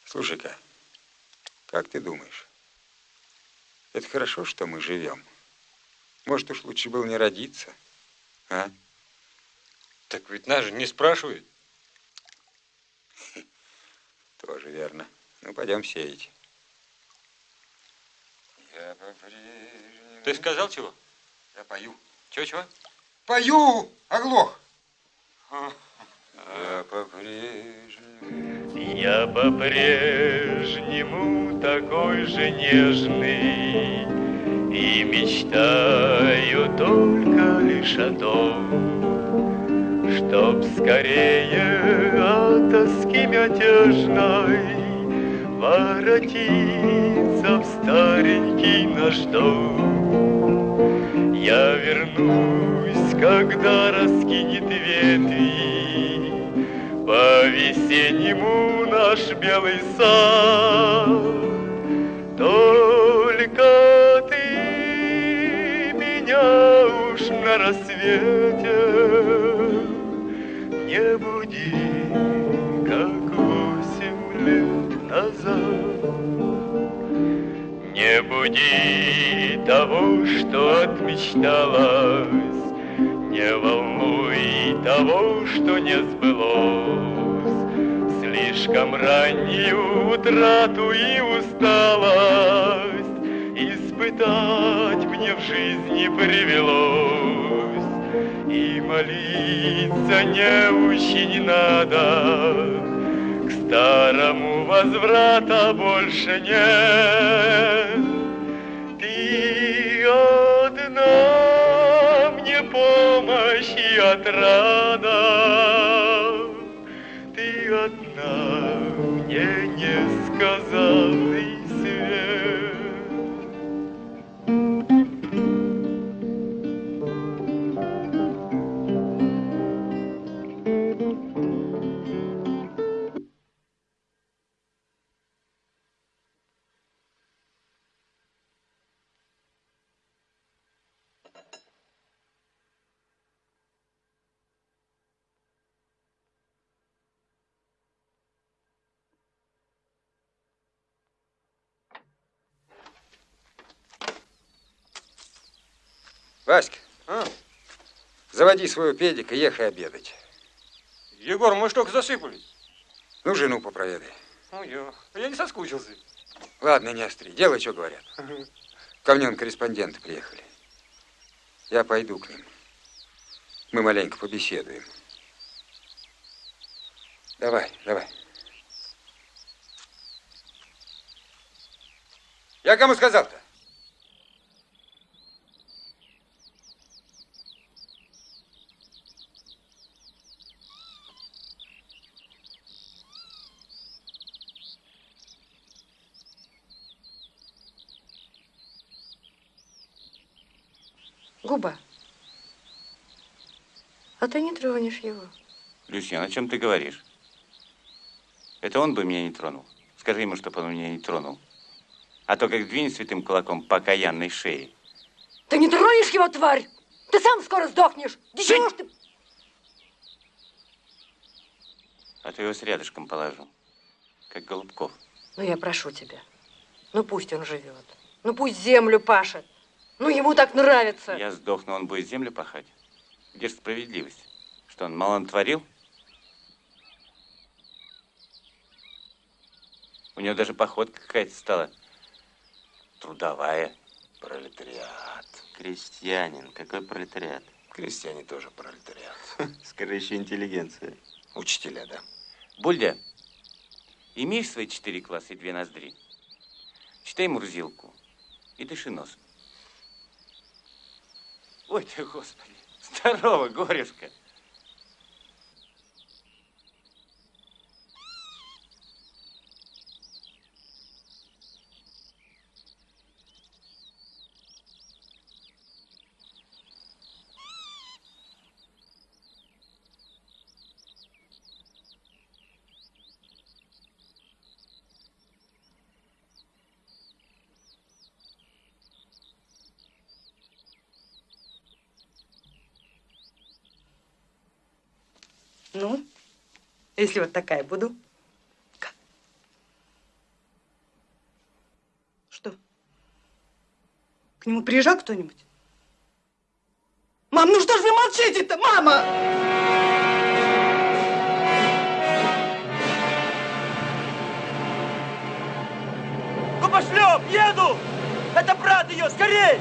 Слушай-ка, как ты думаешь, это хорошо, что мы живем? Может, уж лучше было не родиться, а? Так ведь нас же не спрашивают. Тоже верно. Ну, пойдем сеять. Ты сказал чего? Я пою. Чего-чего? Пою, оглох. Я по-прежнему... Я по-прежнему такой же нежный И мечтаю только лишь о том Чтоб скорее от тоски мятежной Воротиться в старенький наш дом Я вернусь, когда раскинет ветви по-весеннему наш белый сад. Рассвете не буди, как восемь лет назад. Не буди того, что отмечталось, Не волнуй того, что не сбылось. Слишком раннюю утрату и усталость Испытать мне в жизни привелось. И молиться не очень надо, К старому возврата больше нет. Ты одна мне помощь и отрада, Ты одна мне несказанный свет. Васька, заводи своего педика, ехай обедать. Егор, мы что, засыпались? Ну, жену попроведай. Ну, я, я не соскучился. Ладно, не остри, делай, что говорят. Ко мне он корреспонденты приехали. Я пойду к ним. Мы маленько побеседуем. Давай, давай. Я кому сказал-то? Губа, а ты не тронешь его. Люсьян, о чем ты говоришь? Это он бы меня не тронул. Скажи ему, чтобы он меня не тронул. А то как двинет святым кулаком по окаянной шее. Ты не тронешь его, тварь! Ты сам скоро сдохнешь! Да чего ж ты... А то его с рядышком положу. Как Голубков. Ну, я прошу тебя. Ну, пусть он живет. Ну, пусть землю пашет. Ну, ему так нравится. Я сдохну, он будет землю пахать. Где ж справедливость? Что он мало натворил? У него даже походка какая-то стала. Трудовая. Пролетариат. Крестьянин. Какой пролетариат? Крестьяне тоже пролетариат. Скажи, еще интеллигенция. Учителя, да. Бульдя, имеешь свои четыре класса и две ноздри? Читай Мурзилку и дыши носом. Ой ты, Господи, здорово, горюшка. Ну, если вот такая буду. Как? Что? К нему приезжал кто-нибудь? Мам, ну что ж вы молчите-то, мама? Губошлеп, еду! Это брат ее, скорей!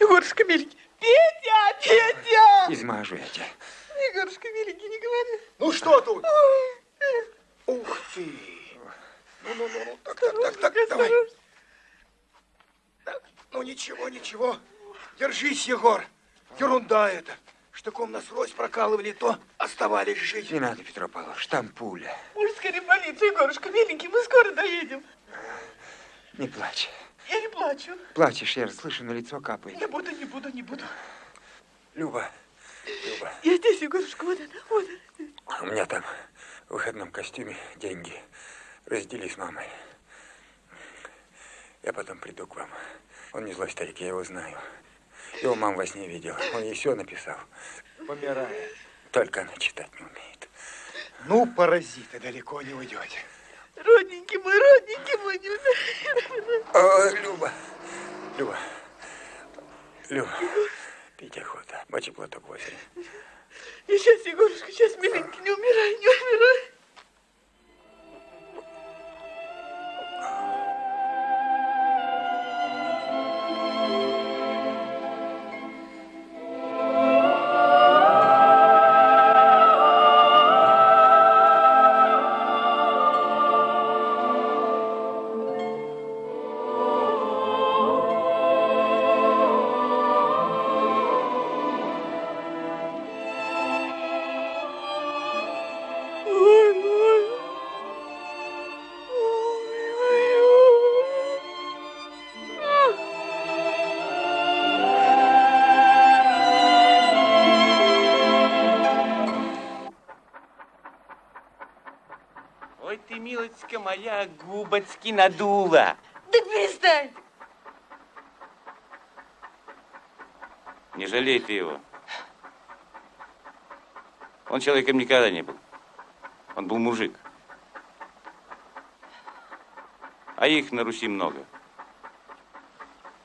Егорушка миленький. Петя, Петя! Измажу я тебя. Егорушка миленький, не говори. Ну что тут? Ух ты! Ну-ну-ну, ничего. Держись, Егор. Ерунда это. Штыком нас рось прокалывали, то оставались жить. Не надо, Петро Павлович, там пуля. Уж скорее больницу, Егорушка, миленький, мы скоро доедем. Не плачь. Я не плачу. Плачешь, я слышу, на лицо капает. Не буду, не буду, не буду. Люба, Люба, Я здесь, Егорушка, вот она, вот она. у меня там в выходном костюме деньги. Раздели с мамой. Я потом приду к вам. Он не злой старик, я его знаю. Его мам во сне видел. Он ей все написал. Помирает. Только она читать не умеет. Ну, паразиты, далеко не уйдете. Родненький мой, родненький мой, не О, Люба, Люба, Люба, пить охота. Мочи платок в озере. Милочка моя, губочки надула. Так перестань. Не жалей ты его. Он человеком никогда не был. Он был мужик. А их на Руси много.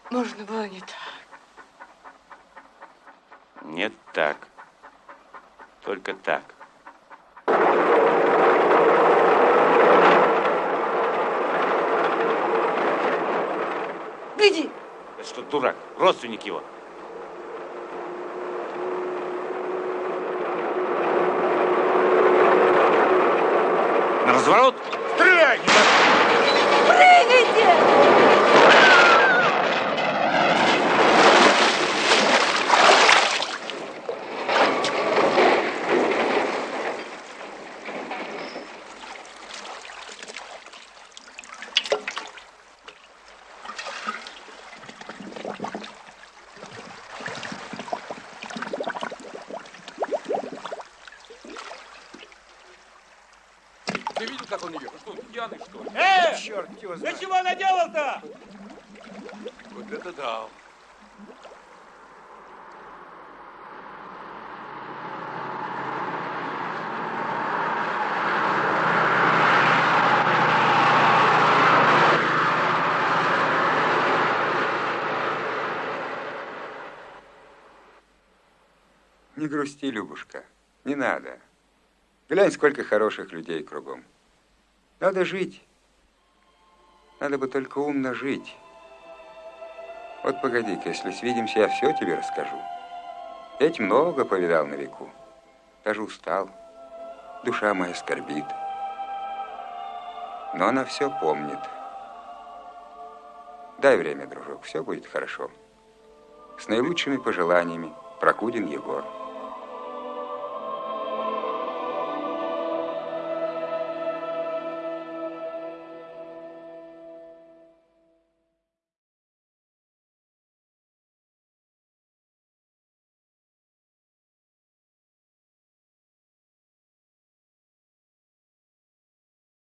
Можно было не так. Нет так. Только так. Гляди. Это что, дурак? Родственник его. На разворот! Стреляй! Прыгайте! Ты видел, как он ее? Что, он пьяный, что ли? Э! Черт его Ты чего наделал-то? Вот это да. Не грусти, Любушка, не надо. Глянь, сколько хороших людей кругом. Надо жить. Надо бы только умно жить. Вот погоди-ка, если свидимся, я все тебе расскажу. Я ведь много повидал на веку. Даже устал. Душа моя скорбит. Но она все помнит. Дай время, дружок, все будет хорошо. С наилучшими пожеланиями, Прокудин Егор.